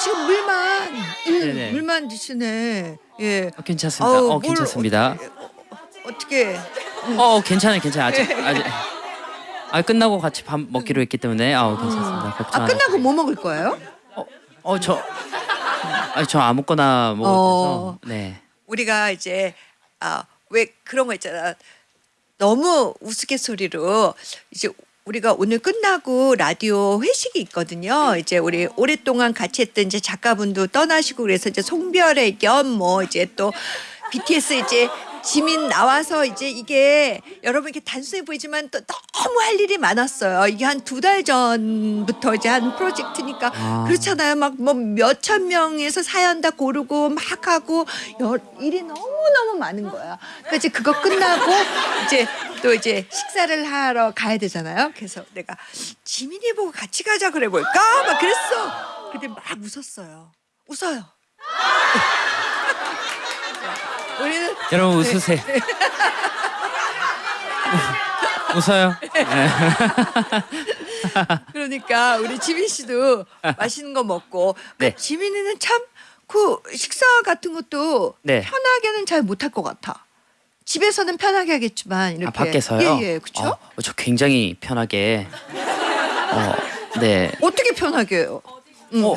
지금 물만 음, 네네. 물만 드시네. 예. 어, 괜찮습니다. 아우, 어, 뭘 괜찮습니다. 어떻게? 어, 괜찮아요, 괜찮아요. 아직 아직 아 끝나고 같이 밥 먹기로 했기 때문에 아우 괜찮습니다. 걱정 아 안 끝나고 뭐 먹을 거예요? 어, 저 아니 저 아무거나 먹어도 어. 네. 우리가 이제 아 왜 그런 거 있잖아. 너무 우스갯소리로 이제 우리가 오늘 끝나고 라디오 회식이 있거든요. 이제 우리 오랫동안 같이 했던 이제 작가분도 떠나시고 그래서 이제 송별회 겸 뭐 이제 또 BTS 이제 지민 나와서 이제 이게 여러분 이렇게 단순해 보이지만 또 너무 할 일이 많았어요. 이게 한 두 달 전부터 이제 한 프로젝트니까 아. 그렇잖아요. 막 뭐 몇천 명에서 사연 다 고르고 막 하고 여, 일이 너무 너무 많은 거야. 그러니까 이제 그거 끝나고 이제 또 이제 식사를 하러 가야 되잖아요. 그래서 내가 지민이 보고 같이 가자 그래 볼까? 막 그랬어. 근데 막 웃었어요. 웃어요. 우리는 여러분 웃으세요. 웃어요. 그러니까 우리 지민 씨도 맛있는 거 먹고 그 네. 지민이는 참 그 식사 같은 것도 네. 편하게는 잘 못할 것 같아. 집에서는 편하게 하겠지만 이렇게 아 밖에서요? 예예 그렇죠? 어, 저 굉장히 편하게. 어, 네. 어떻게 편하게 해요? 응. 어,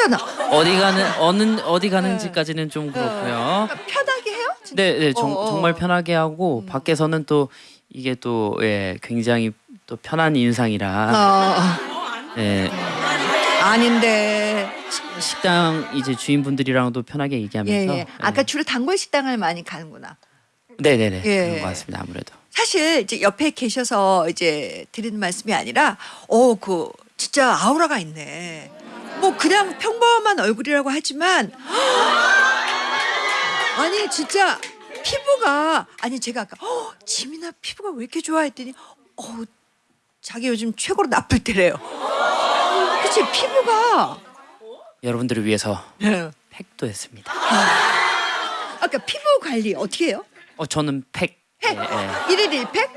그잖아. 어디 가는 어느 어디 가는지까지는 좀 그렇고요. 그러니까 편하게 해요? 진짜? 네, 네, 정, 어, 어. 정말 편하게 하고 밖에서는 또 이게 또 예, 굉장히 또 편한 인상이라 어, 예, 아닌데 식당 이제 주인분들이랑도 편하게 예 얘기하면서 예. 아까 주로 단골 식당을 많이 가는구나. 네, 네, 네, 예. 그런 것 같습니다. 아무래도 사실 이제 옆에 계셔서 이제 드리는 말씀이 아니라 어 그 진짜 아우라가 있네. 뭐 그냥 평범한 얼굴이라고 하지만 아니 진짜 피부가 아니 제가 아까 어, 지민아 피부가 왜 이렇게 좋아 했더니 어 자기 요즘 최고로 나쁠 때래요. 그치 피부가 여러분들을 위해서 예. 팩도 했습니다. 아까 피부 관리 어떻게 해요? 어 저는 팩. 팩? 예, 예. 일일 일팩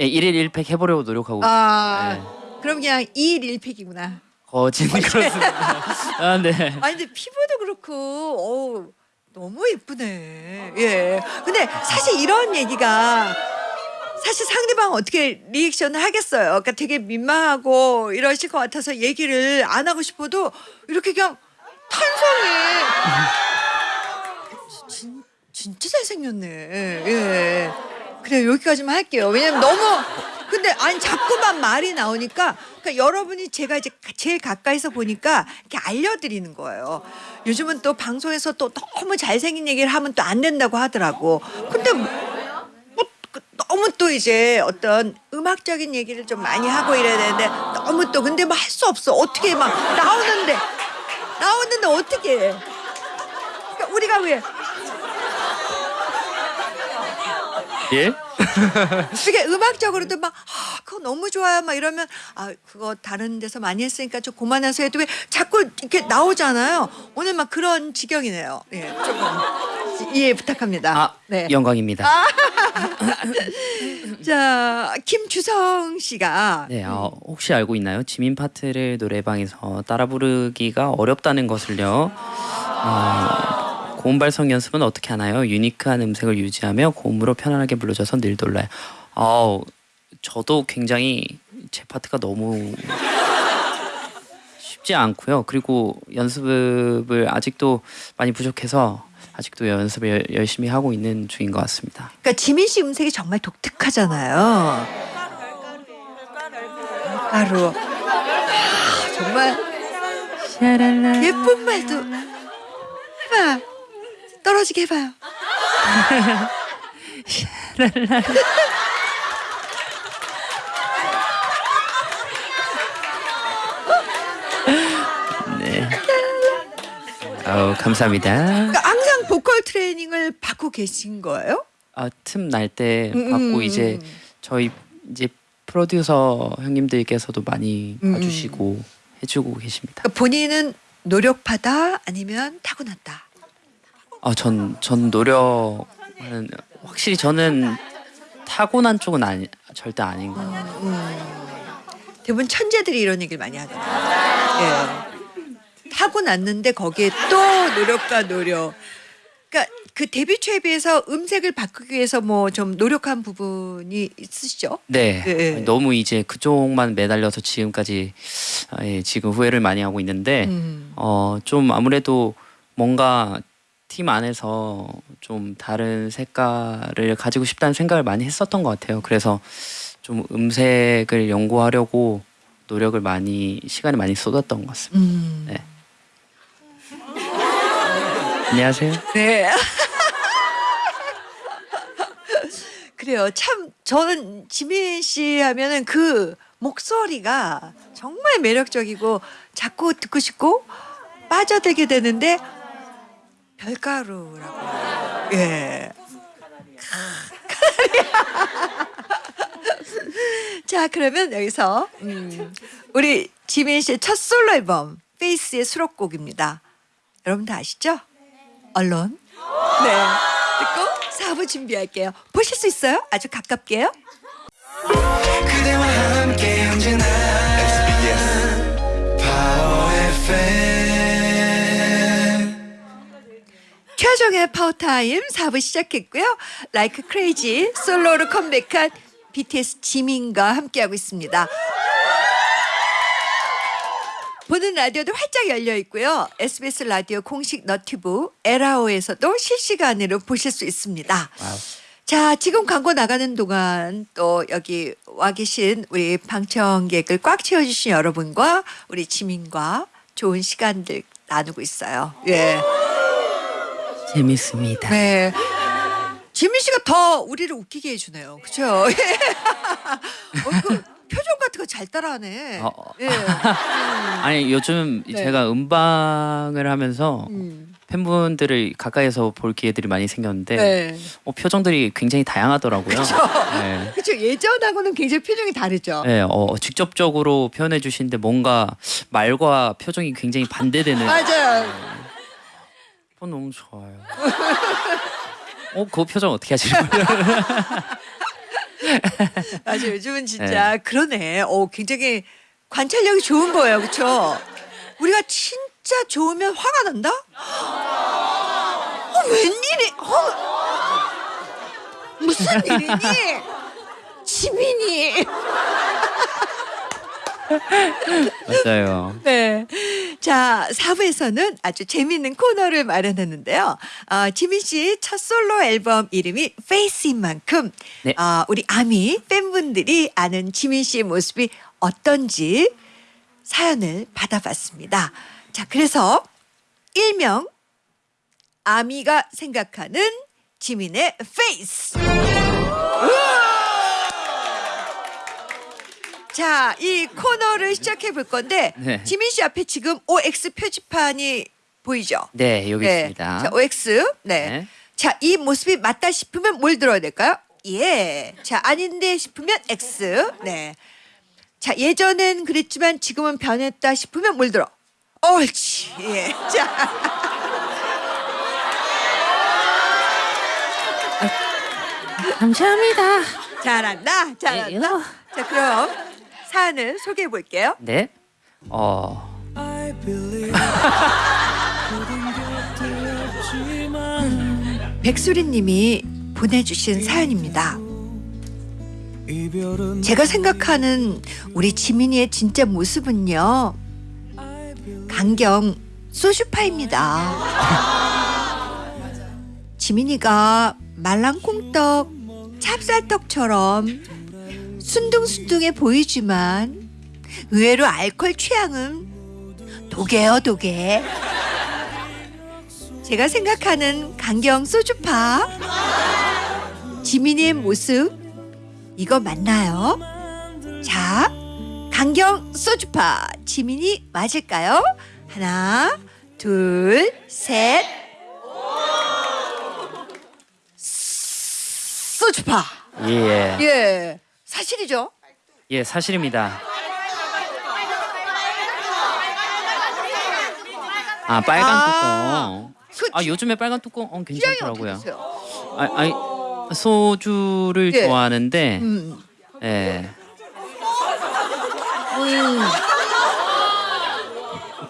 예, 일일 일팩 해보려고 노력하고 아, 네. 그럼 그냥 이일 일팩이구나 거진 그렇습니다. 아, 네. 아니 근데 피부도 그렇고 어우, 너무 예쁘네. 예. 근데 사실 이런 얘기가 사실 상대방 어떻게 리액션을 하겠어요. 그러니까 되게 민망하고 이러실 것 같아서 얘기를 안 하고 싶어도 이렇게 그냥 탄성이 진, 진짜 잘생겼네. 예. 그래 여기까지만 할게요. 왜냐면 너무 근데 아니 자꾸만 말이 나오니까 그러니까 여러분이 제가 이제 제일 가까이서 보니까 이렇게 알려드리는 거예요. 요즘은 또 방송에서 또 너무 잘생긴 얘기를 하면 또 안 된다고 하더라고. 근데 뭐, 뭐 그- 너무 또 이제 어떤 음악적인 얘기를 좀 많이 하고 이래야 되는데 너무 또 근데 뭐 할 수 없어. 어떻게 막 나오는데 나오는데 어떻게 해? 그러니까 우리가 왜 예? 이게 음악적으로도 막 아, 그거 너무 좋아요 막 이러면 아 그거 다른 데서 많이 했으니까 좀 그만해서 해도 왜 자꾸 이렇게 나오잖아요. 오늘 막 그런 지경이네요. 예, 조금 이해 부탁합니다. 아, 네. 영광입니다. 자 김주성 씨가 네, 어, 혹시 알고 있나요? 지민 파트를 노래방에서 따라 부르기가 어렵다는 것을요. 어, 고음 발성 연습은 어떻게 하나요? 유니크한 음색을 유지하며 고음으로 편안하게 불러줘서 늘 놀라요. 어, 저도 굉장히 제 파트가 너무 쉽지 않고요. 그리고 연습을 아직도 많이 부족해서 아직도 연습을 열- 열심히 하고 있는 중인 것 같습니다. 그러니까 지민 씨 음색이 정말 독특하잖아요. 가루. 아, 정말 예쁜 말도 해봐. 떨어지게 해봐요. 네. 아우 감사합니다. 그러니까 항상 보컬 트레이닝을 받고 계신 거예요? 아틈 날때 음, 받고 음, 이제 음. 저희 이제 프로듀서 형님들께서도 많이 음, 봐주시고 해주고 계십니다. 그러니까 본인은 노력하다 아니면 타고났다. 아 전 전 노력은 확실히 저는 타고난 쪽은 아니 절대 아닌 것 같아요. 대부분 천재들이 이런 얘기를 많이 하잖아요. 예. 타고 났는데 거기에 또 노력과 노력. 그러니까 그 데뷔 초에 비해서 음색을 바꾸기 위해서 뭐 좀 노력한 부분이 있으시죠? 네, 예. 너무 이제 그쪽만 매달려서 지금까지 아, 예, 지금 후회를 많이 하고 있는데 음. 어 좀 아무래도 뭔가 팀 안에서 좀 다른 색깔을 가지고 싶다는 생각을 많이 했었던 것 같아요. 그래서 좀 음색을 연구하려고 노력을 많이 시간을 많이 쏟았던 것 같습니다. 음. 네. 안녕하세요. 네. 그래요. 참 저는 지민 씨 하면은 그 목소리가 정말 매력적이고 자꾸 듣고 싶고 빠져들게 되는데 별가루라고. 예. 자 그러면 여기서 음, 우리 지민 씨의 첫 솔로 앨범 페이스의 수록곡입니다. 여러분 다 아시죠? Alone. 네. 듣고 4부 준비할게요. 보실 수 있어요? 아주 가깝게요. 그대와 함께 언제나 SBS 파워 FM 최화정의 파워타임 4부 시작했고요. Like Crazy 솔로로 컴백한 BTS 지민과 함께하고 있습니다. 보는 라디오도 활짝 열려 있고요. SBS 라디오 공식 너튜브 에라오에서도 실시간으로 보실 수 있습니다. 와우. 자, 지금 광고 나가는 동안 또 여기 와 계신 우리 방청객을 꽉 채워주신 여러분과 우리 지민과 좋은 시간들 나누고 있어요. 예. 재밌습니다. 네. 지민 씨가 더 우리를 웃기게 해주네요. 그죠? 어, 그 표정 같은 거 잘 따라하네. 어, 어. 예. 아니 요즘 네. 제가 음방을 하면서 음. 팬분들을 가까이서 볼 기회들이 많이 생겼는데 네. 어, 표정들이 굉장히 다양하더라고요. 네. 그렇죠. 예전하고는 굉장히 표정이 다르죠. 네, 어, 직접적으로 표현해 주시는데 뭔가 말과 표정이 굉장히 반대되는 맞아요. 어, 너무 좋아요. 어, 그 표정 어떻게 하시는 거예요? 맞아 요즘은 진짜 그러네. 어 굉장히 관찰력이 좋은 거예요, 그렇죠? 우리가 진짜 좋으면 화가 난다? 어, 웬일이? 어, 무슨 일이니? 지민이. 맞아요. 네. 자, 4부에서는 아주 재미있는 코너를 마련했는데요. 어, 지민 씨 첫 솔로 앨범 이름이 FACE인 만큼 네. 어, 우리 아미 팬분들이 아는 지민 씨의 모습이 어떤지 사연을 받아봤습니다. 자, 그래서 일명 아미가 생각하는 지민의 FACE. 자, 이 코너를 시작해 볼 건데 네. 지민 씨 앞에 지금 OX 표지판이 보이죠? 네, 여기 네. 있습니다. 자, OX. 네. 네. 자, 이 모습이 맞다 싶으면 뭘 들어야 될까요? 예. 자, 아닌데 싶으면 X. 네. 자, 예전엔 그랬지만 지금은 변했다 싶으면 뭘 들어? 옳지. 예. 자. 감사합니다. 잘한다. 잘한다. 자, 그럼 사연을 소개해 볼게요. 네. 어, I believe 백수리 님이 보내주신 사연입니다. 제가 생각하는 우리 지민이의 진짜 모습은요. 강경 소주파입니다. 지민이가 말랑콩떡, 찹쌀떡처럼 순둥순둥해 보이지만 의외로 알코올 취향은 독해요 독해. 제가 생각하는 강경 소주파 지민이의 모습 이거 맞나요? 자, 강경 소주파 지민이 맞을까요? 하나, 둘, 셋. 소주파. 예. 예, 사실이죠. 예, 사실입니다. 아, 빨간 아. 뚜껑. 그 아, 요즘에 빨간 뚜껑 어, 괜찮더라고요. 아, 아니, 소주를 예. 좋아하는데 음, 예. 음.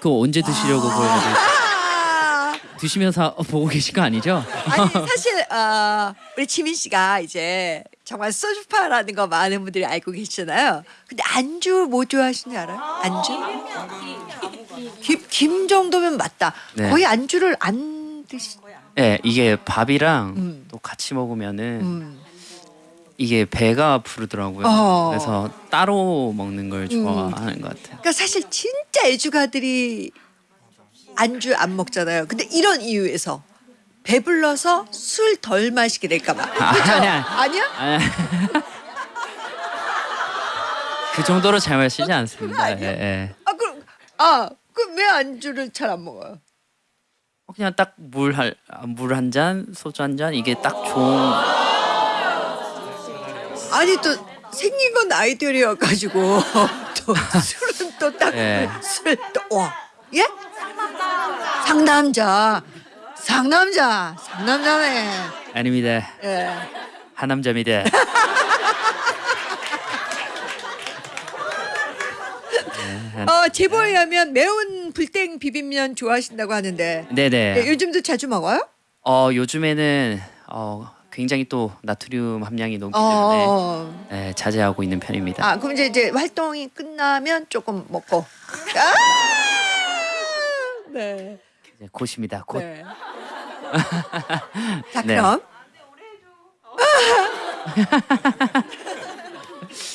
그거 언제 드시려고 그걸 아, 드시면서 보고 계신 거 아니죠? 아니 사실 어, 우리 지민 씨가 이제 정말 소주파라는 거 많은 분들이 알고 계시잖아요. 근데 안주 뭐 좋아하시는 줄 알아요? 안주? 김, 김 정도면 맞다. 네. 거의 안주를 안 드시. 예, 이게 밥이랑 음. 또 같이 먹으면은 음. 이게 배가 부르더라고요. 어. 그래서 따로 먹는 걸 좋아하는 것 같아요. 그러니까 사실 진짜 애주가들이 안주 안 먹잖아요. 근데 이런 이유에서 배불러서 술 덜 마시게 될까봐. 아, 그죠? 아니야. 아니야? 아, 그 정도로 잘 마시지 않습니다. 예, 예. 아 그럼 아 그럼 왜 안주를 잘 안 먹어요? 어, 그냥 딱물한물한 잔, 소주 한 잔 이게 딱 좋은. 아니 또 생긴 건 아이돌이어가지고 또 술은 또 딱 예. 술또와 예? 상남자 상남자 상남자네 아닙니다. 예. 하남자입니다. 어 제보에 의하면 매운 불땡 비빔면 좋아하신다고 하는데 네네. 예, 요즘도 자주 먹어요? 어 요즘에는 어 굉장히 또 나트륨 함량이 높기 때문에 어. 예, 자제하고 있는 편입니다. 아 그럼 이제, 이제 활동이 끝나면 조금 먹고 아! 네. 이제 곧입니다. 곧. 네. 자 네. 그럼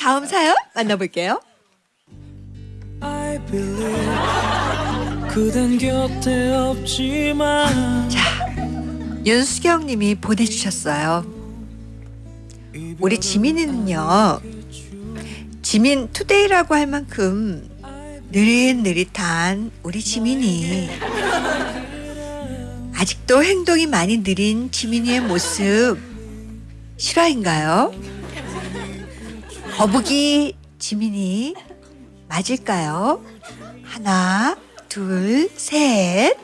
다음 사연 만나볼게요. I believe 그댄 곁에 없지만 윤수경 님이 보내주셨어요. 우리 지민이는요. 지민 투데이라고 할 만큼 느릿느릿한 우리 지민이 아직도 행동이 많이 느린 지민이의 모습 실화인가요? 거북이 지민이 맞을까요? 하나, 둘, 셋.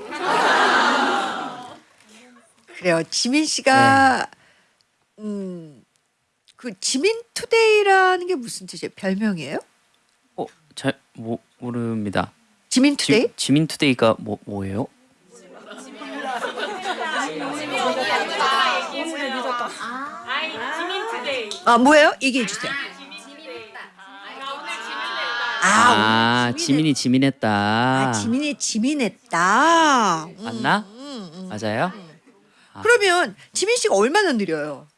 그래요. 지민 씨가 네. 음, 그 지민 Today라는 게 무슨 뜻이에요? 별명이에요? 어, 잘 모, 모릅니다. 지민 Today? 지, 지민 Today가 뭐 뭐예요? 아 뭐예요? 얘기해 주세요. 아, 아, 지민이 지민했다. 아 지민이 지민했다. 음, 맞나? 음, 음. 맞아요? 그러면 지민 씨가 얼마나 느려요?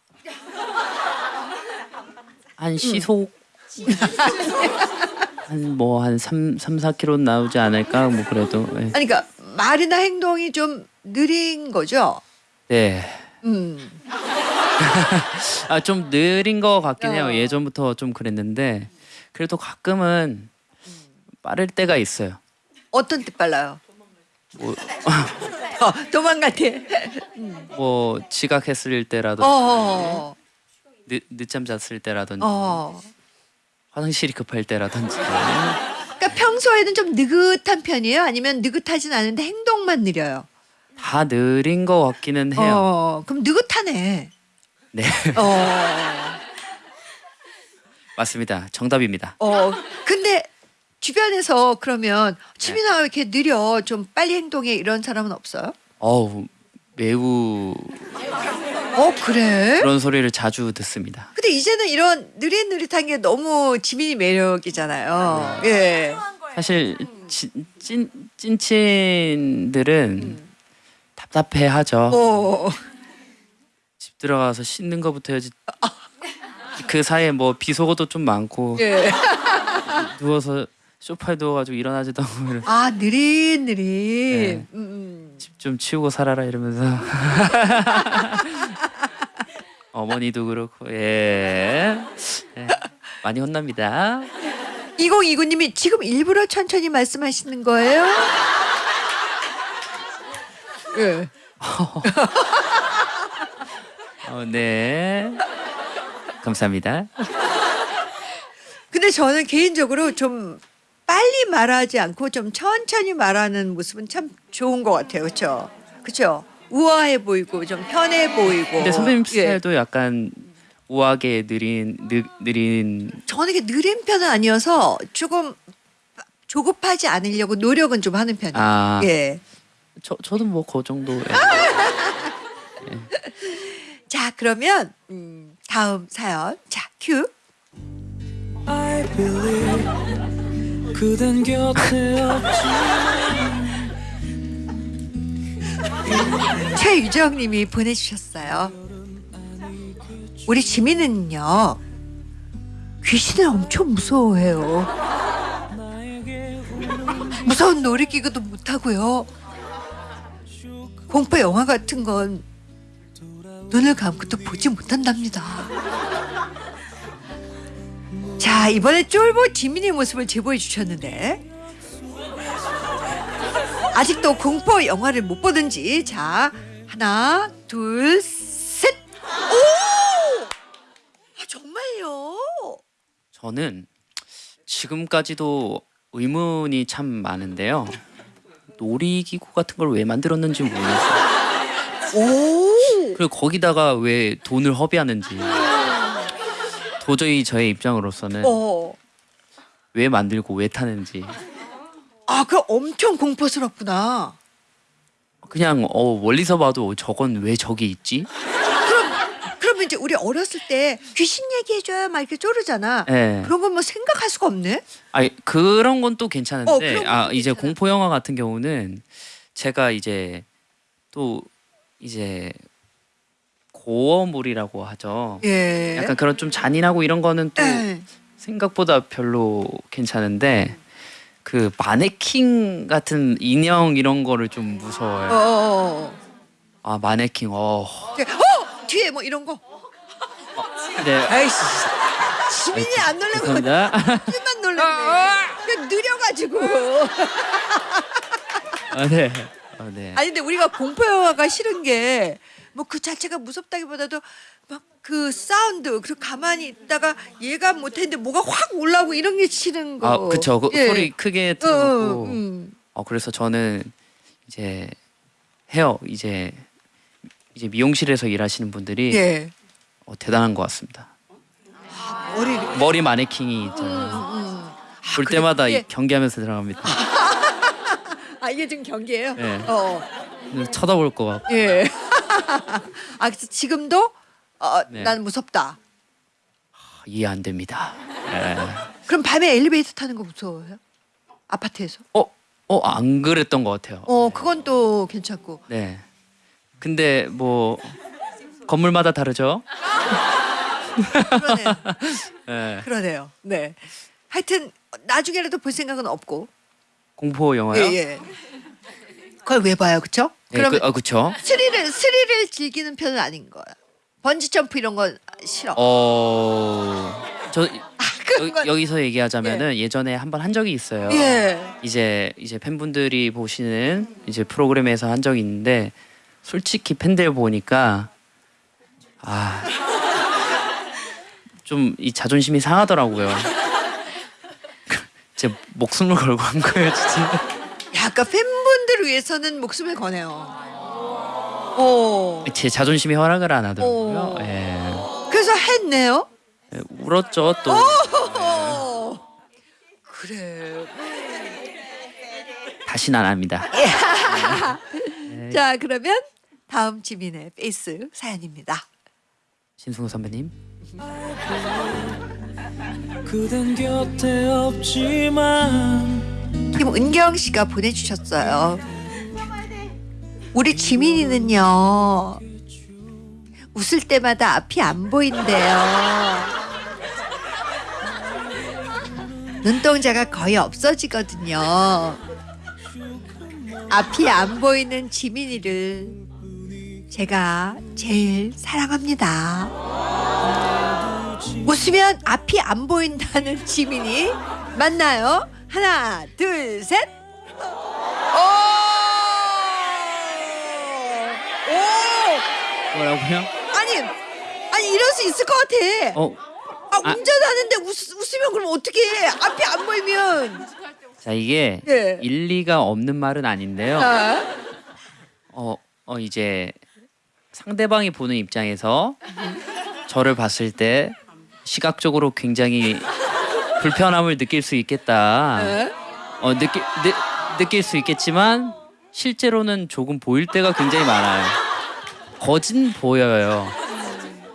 한 시속 한 뭐 한 3, 3 4km 나오지 않을까? 뭐 그래도. 예. 아니 그러니까 말이나 행동이 좀 느린 거죠. 네. 음. 아 좀 느린 거 같긴 해요. 어. 예전부터 좀 그랬는데 그래도 가끔은 빠를 때가 있어요. 어떤 뜻 빨라요? 뭐, 어, 도망갈 때. 뭐 지각했을 어, 때라도 어, 늦, 늦잠 잤을 때라든지 어. 화장실이 급할 때라든지 그러니까 평소에는 좀 느긋한 편이에요? 아니면 느긋하진 않은데 행동만 느려요? 다 느린 거 같기는 해요. 어, 그럼 느긋하네. 네 어, 맞습니다. 정답입니다. 어. 근데 주변에서 그러면 지민아 왜 이렇게 느려? 좀 빨리 행동해 이런 사람은 없어요? 어우 매우 어, 그래? 그런 소리를 자주 듣습니다. 근데 이제는 이런 느릿느릿한 게 너무 지민이 매력이잖아요. 예. 사실 찐, 찐 찐친들은 답답해하죠. 어. 집 들어가서 씻는 거부터 해야지. 그 사이에 뭐 비속어도 좀 많고 예. 누워서 소파에 누워가지고 일어나지도 않고 이래. 아, 느릿느릿. 네. 음, 음. 집좀 치우고 살아라 이러면서 어머니도 그렇고 예. 예. 많이 혼납니다. 2029님이 지금 일부러 천천히 말씀하시는 거예요? 예. 어, 네. 감사합니다. 근데 저는 개인적으로 좀 빨리 말하지 않고 좀 천천히 말하는 모습은 참 좋은 것 같아요. 그렇죠? 그렇죠? 우아해 보이고 좀 편해 보이고. 근데 선배님 예. 스타일도 약간 우아하게 느린 느, 느린 저는 이게 느린 편은 아니어서 조금 조급하지 않으려고 노력은 좀 하는 편이에요. 아 예. 저 저도 뭐 그 정도. 예. 자, 그러면 음, 다음 사연. 자, 큐. I believe 그댄 곁에 없지 최유정 님이 보내주셨어요. 우리 지민은요, 귀신을 엄청 무서워해요. 무서운 놀이기구도 못하고요. 공포 영화 같은 건 눈을 감고도 보지 못한답니다. 자, 이번에 쫄보 지민의 모습을 제보해 주셨는데, 아직도 공포 영화를 못 보든지, 자, 하나, 둘, 셋. 오! 아, 정말요? 저는 지금까지도 의문이 참 많은데요. 놀이기구 같은 걸 왜 만들었는지 모르겠어요. 오! 그리고 거기다가 왜 돈을 허비하는지 도저히 저의 입장으로서는 어. 왜 만들고 왜 타는지 아, 그 엄청 공포스럽구나. 그냥 어 멀리서 봐도 저건 왜 저기 있지? 그러면 이제 우리 어렸을 때 귀신 얘기해줘요 막 이렇게 쪼르잖아. 예. 그런 건 뭐 생각할 수가 없네. 아니 그런 건또 어, 괜찮은데 그런 건 아 이제 괜찮아. 공포 영화 같은 경우는 제가 이제 또 이제 고어물이라고 하죠. 예. 약간 그런 좀 잔인하고 이런 거는 또 예. 생각보다 별로 괜찮은데 그 마네킹 같은 인형 이런 거를 좀 어, 무서워요. 어, 어. 아 마네킹 어. 예. 어! 뒤에 뭐 이런 거. 네. 아이씨. 지민이 안 놀란 거 감사합니다. 만 놀랐네. 그냥 느려가지고. 아, 네. 아, 네. 아니 근데 우리가 공포 영화가 싫은 게 뭐 그 자체가 무섭다기보다도 막 그 사운드 그리고 가만히 있다가 얘가 못했는데 뭐가 확 올라오고 이런 게 싫은 거. 아 그쵸. 그 예. 소리 크게 어, 틀어놓고. 어, 음. 어 그래서 저는 이제 해요. 이제 이제 미용실에서 일하시는 분들이 예. 어, 대단한 것 같습니다. 머리 머리 마네킹이 있잖아요. 볼 때마다 이- 그게- 경계하면서 들어갑니다. 아 이게 지금 경기예요? 네. 어. 쳐다볼 것 같고. 예. 아 그래서 지금도 어, 네. 난 무섭다. 이해 안 됩니다. 예. 그럼 밤에 엘리베이터 타는 거 무서워요? 아파트에서? 어, 어, 안 그랬던 것 같아요. 어, 그건 또 괜찮고. 네. 근데 뭐 건물마다 다르죠. 그러네요. 예. 그러네요. 네. 하여튼 나중에라도 볼 생각은 없고. 공포 영화요. 예, 예. 그걸 왜 봐요, 그렇죠? 네, 그러면 그, 아, 그쵸. 스릴을 스릴을 즐기는 편은 아닌 거야. 번지 점프 이런 건 싫어. 어, 저 그런 여, 건- 여 기서 얘기하자면은 예. 전에 한 번 한 적이 있어요. 예. 이제 이제 팬분들이 보시는 이제 프로그램에서 한 적이 있는데 솔직히 팬들 보니까 아. 좀 이 자존심이 상하더라고요. 제 목숨을 걸고 한 거예요, 진짜. 약간 팬분들을 위해서는 목숨을 거네요. 오. 제 자존심이 허락을 안 하더라고요. 오. 예. 그래서 했네요. 예, 울었죠, 또. 오. 그래. 다시는 안 합니다. 자, 그러면 다음 지민의 FACE 사연입니다. 신승훈 선배님. 그댄 곁에 없지만 김은경 씨가 보내주셨어요. 우리 지민이는요 웃을 때마다 앞이 안 보인대요. 눈동자가 거의 없어지거든요. 앞이 안 보이는 지민이를 제가 제일 사랑합니다. 웃으면 앞이 안 보인다는 지민이 맞나요? 하나, 둘, 셋. 오! 오! 뭐라고요? 아니, 아니 이럴 수 있을 것 같아. 어, 아, 아. 운전하는데 웃, 웃으면 그럼 어떻게 해? 앞이 안 보이면. 자 이게 예. 일리가 없는 말은 아닌데요. 아, 어, 어 이제 상대방이 보는 입장에서 저를 봤을 때 시각적으로 굉장히 불편함을 느낄 수 있겠다. 예? 어 느끼 느, 느낄 수 있겠지만 실제로는 조금 보일 때가 굉장히 많아요. 거진 보여요.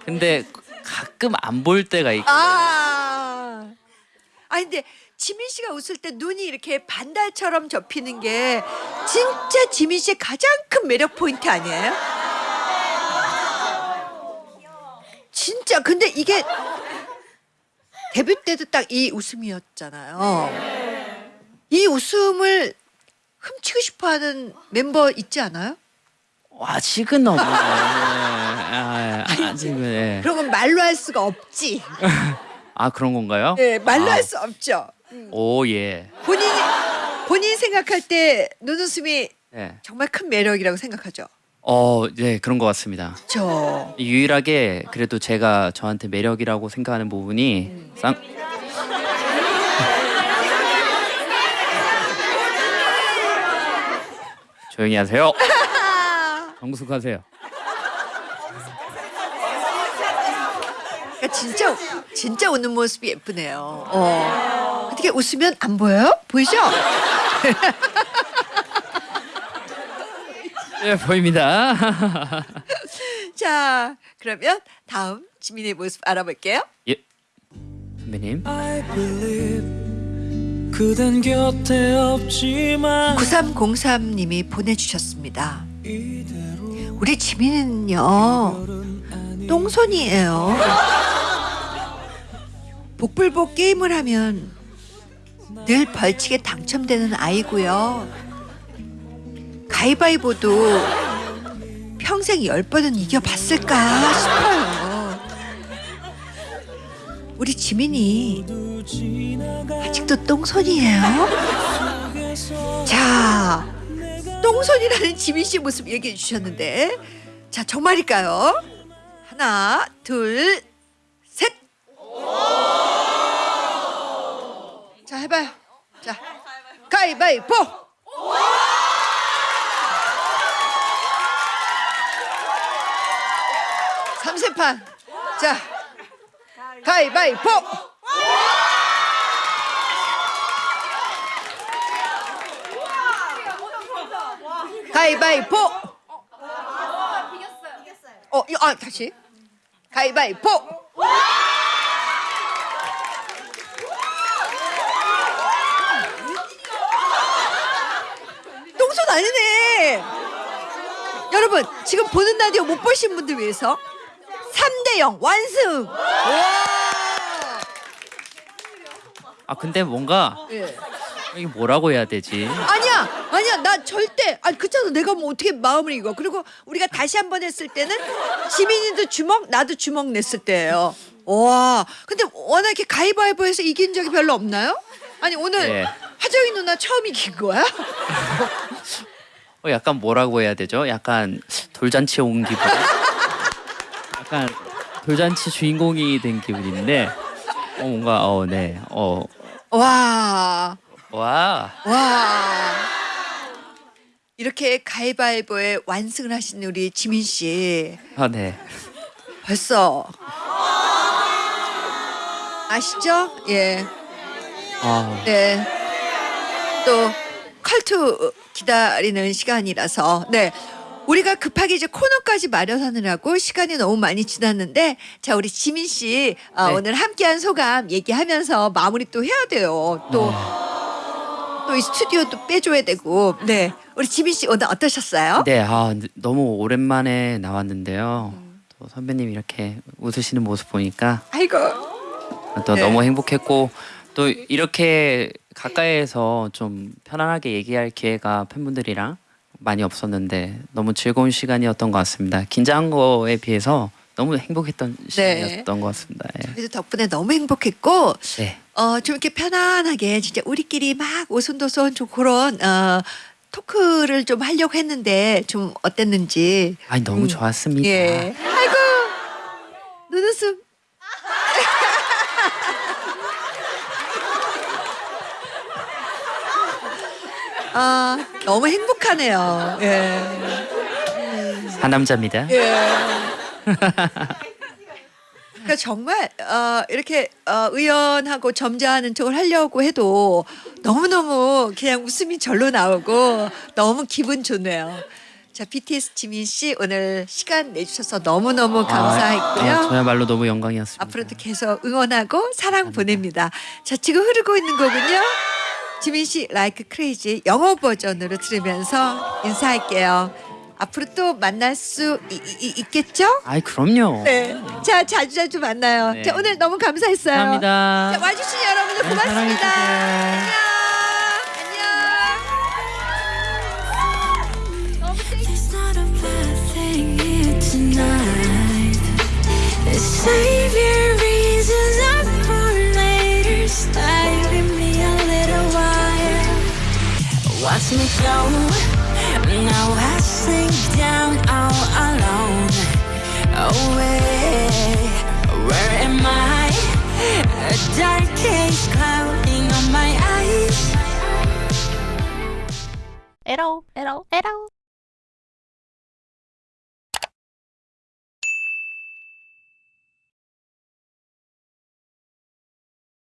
근데 가끔 안 보일 때가 있고. 아. 아니 근데 지민 씨가 웃을 때 눈이 이렇게 반달처럼 접히는 게 진짜 지민 씨의 가장 큰 매력 포인트 아니에요? 진짜 근데 이게 데뷔 때도 딱 이 웃음이었잖아요. 이 웃음을 훔치고 싶어하는 멤버 있지 않아요? 아직은 없네. 아, 아직은. 예. 그런 건 말로 할 수가 없지. 아 그런 건가요? 네, 말로 아. 할수 없죠. 오 예. 본인이 본인 생각할 때 눈웃음이 네. 정말 큰 매력이라고 생각하죠. 어, 네 그런 것 같습니다. 저 유일하게 그래도 제가 저한테 매력이라고 생각하는 부분이 쌍 조용히 하세요. 정숙하세요. 그러니까 진짜 진짜 웃는 모습이 예쁘네요. 어. 어떻게 웃으면 안 보여요? 보이죠? 예 보입니다. 자, 그러면 다음 지민의 모습 알아볼게요. 예 선배님. I believe 그댄 곁에 없지만 9303님이 보내주셨습니다. 우리 지민은요 똥손이에요. 복불복 게임을 하면 늘 벌칙에 당첨되는 아이고요. 가위바위보도 평생 열 번은 이겨봤을까 싶어요. 우리 지민이 아직도 똥손이에요? 자, 똥손이라는 지민 씨 모습 얘기해 주셨는데, 자 정말일까요? 하나, 둘, 셋. 자 해봐요. 자, 가위바위보. 세 판. 자, 가위바위보. 가위바위보. 어, 이거, 아, 다시. 가위바위보. 똥손 아니네. 여러분, 지금 보는 라디오 못 보신 분들 위해서 3 대 0 완승. 와. 아 근데 뭔가 예. 이게 뭐라고 해야 되지? 아니야, 아니야, 나 절대, 아 그렇잖아. 내가 뭐 어떻게 마음을 이거. 그리고 우리가 다시 한 번 했을 때는 지민이도 주먹, 나도 주먹 냈을 때예요. 와, 근데 워낙 이렇게 가위바위보해서 이긴 적이 별로 없나요? 아니 오늘 네. 하정이 누나 처음 이긴 거야? 어, 약간 뭐라고 해야 되죠? 약간 돌잔치 온 기분. 약간 돌잔치 주인공이 된 기분인데 어 뭔가 어 네. 어 와, 와. 와. 이렇게 가위바위보에 완승을 하신 우리 지민 씨 아 네. 벌써 아시죠? 예. 아, 네. 또 컬투 기다리는 시간이라서 네. 우리가 급하게 이제 코너까지 마련하느라고 시간이 너무 많이 지났는데 자 우리 지민 씨 어, 네. 오늘 함께한 소감 얘기하면서 마무리 또 해야 돼요. 또 또 이 스튜디오 또 빼줘야 되고 네 우리 지민 씨 오늘 어떠셨어요? 네. 아 너무 오랜만에 나왔는데요. 또 선배님 이렇게 웃으시는 모습 보니까 아이고 또 네. 너무 행복했고 또 이렇게 가까이에서 좀 편안하게 얘기할 기회가 팬분들이랑 많이 없었는데 너무 즐거운 시간이었던 것 같습니다. 긴장한 거에 비해서 너무 행복했던 시간이었던 것 같습니다. 예. 그래도 덕분에 너무 행복했고 네. 어, 좀 이렇게 편안하게 진짜 우리끼리 막 오손도손 좀 그런 어, 토크를 좀 하려고 했는데 좀 어땠는지. 아니 너무 좋았습니다. 예. 아이고 눈웃음. 아 너무 행복하네요. 예. 한 남자입니다. 예. 그러니까 정말 어, 이렇게 어, 의연하고 점잖은 척을 하려고 해도 너무 너무 그냥 웃음이 절로 나오고 너무 기분 좋네요. 자 BTS 지민 씨 오늘 시간 내주셔서 너무 너무 감사했고요. 아, 저야말로 너무 영광이었습니다. 앞으로도 계속 응원하고 사랑 보냅니다. 자 지금 흐르고 있는 곡은요. 지민 씨 라이크 크레이지 영어 버전으로 들으면서 인사할게요. 앞으로 또 만날 수 이- 이- 있겠죠? 아이 그럼요. 네. 자, 자주 자주 만나요. 네. 자, 오늘 너무 감사했어요. 감사합니다. 자, 와주신 여러분들 네, 고맙습니다. 사랑해주세요. 안녕. Bad thing Watch me go, now I sink down all alone. Away. where, am I? A dark haze clouding on my eyes. At all, at all, at all.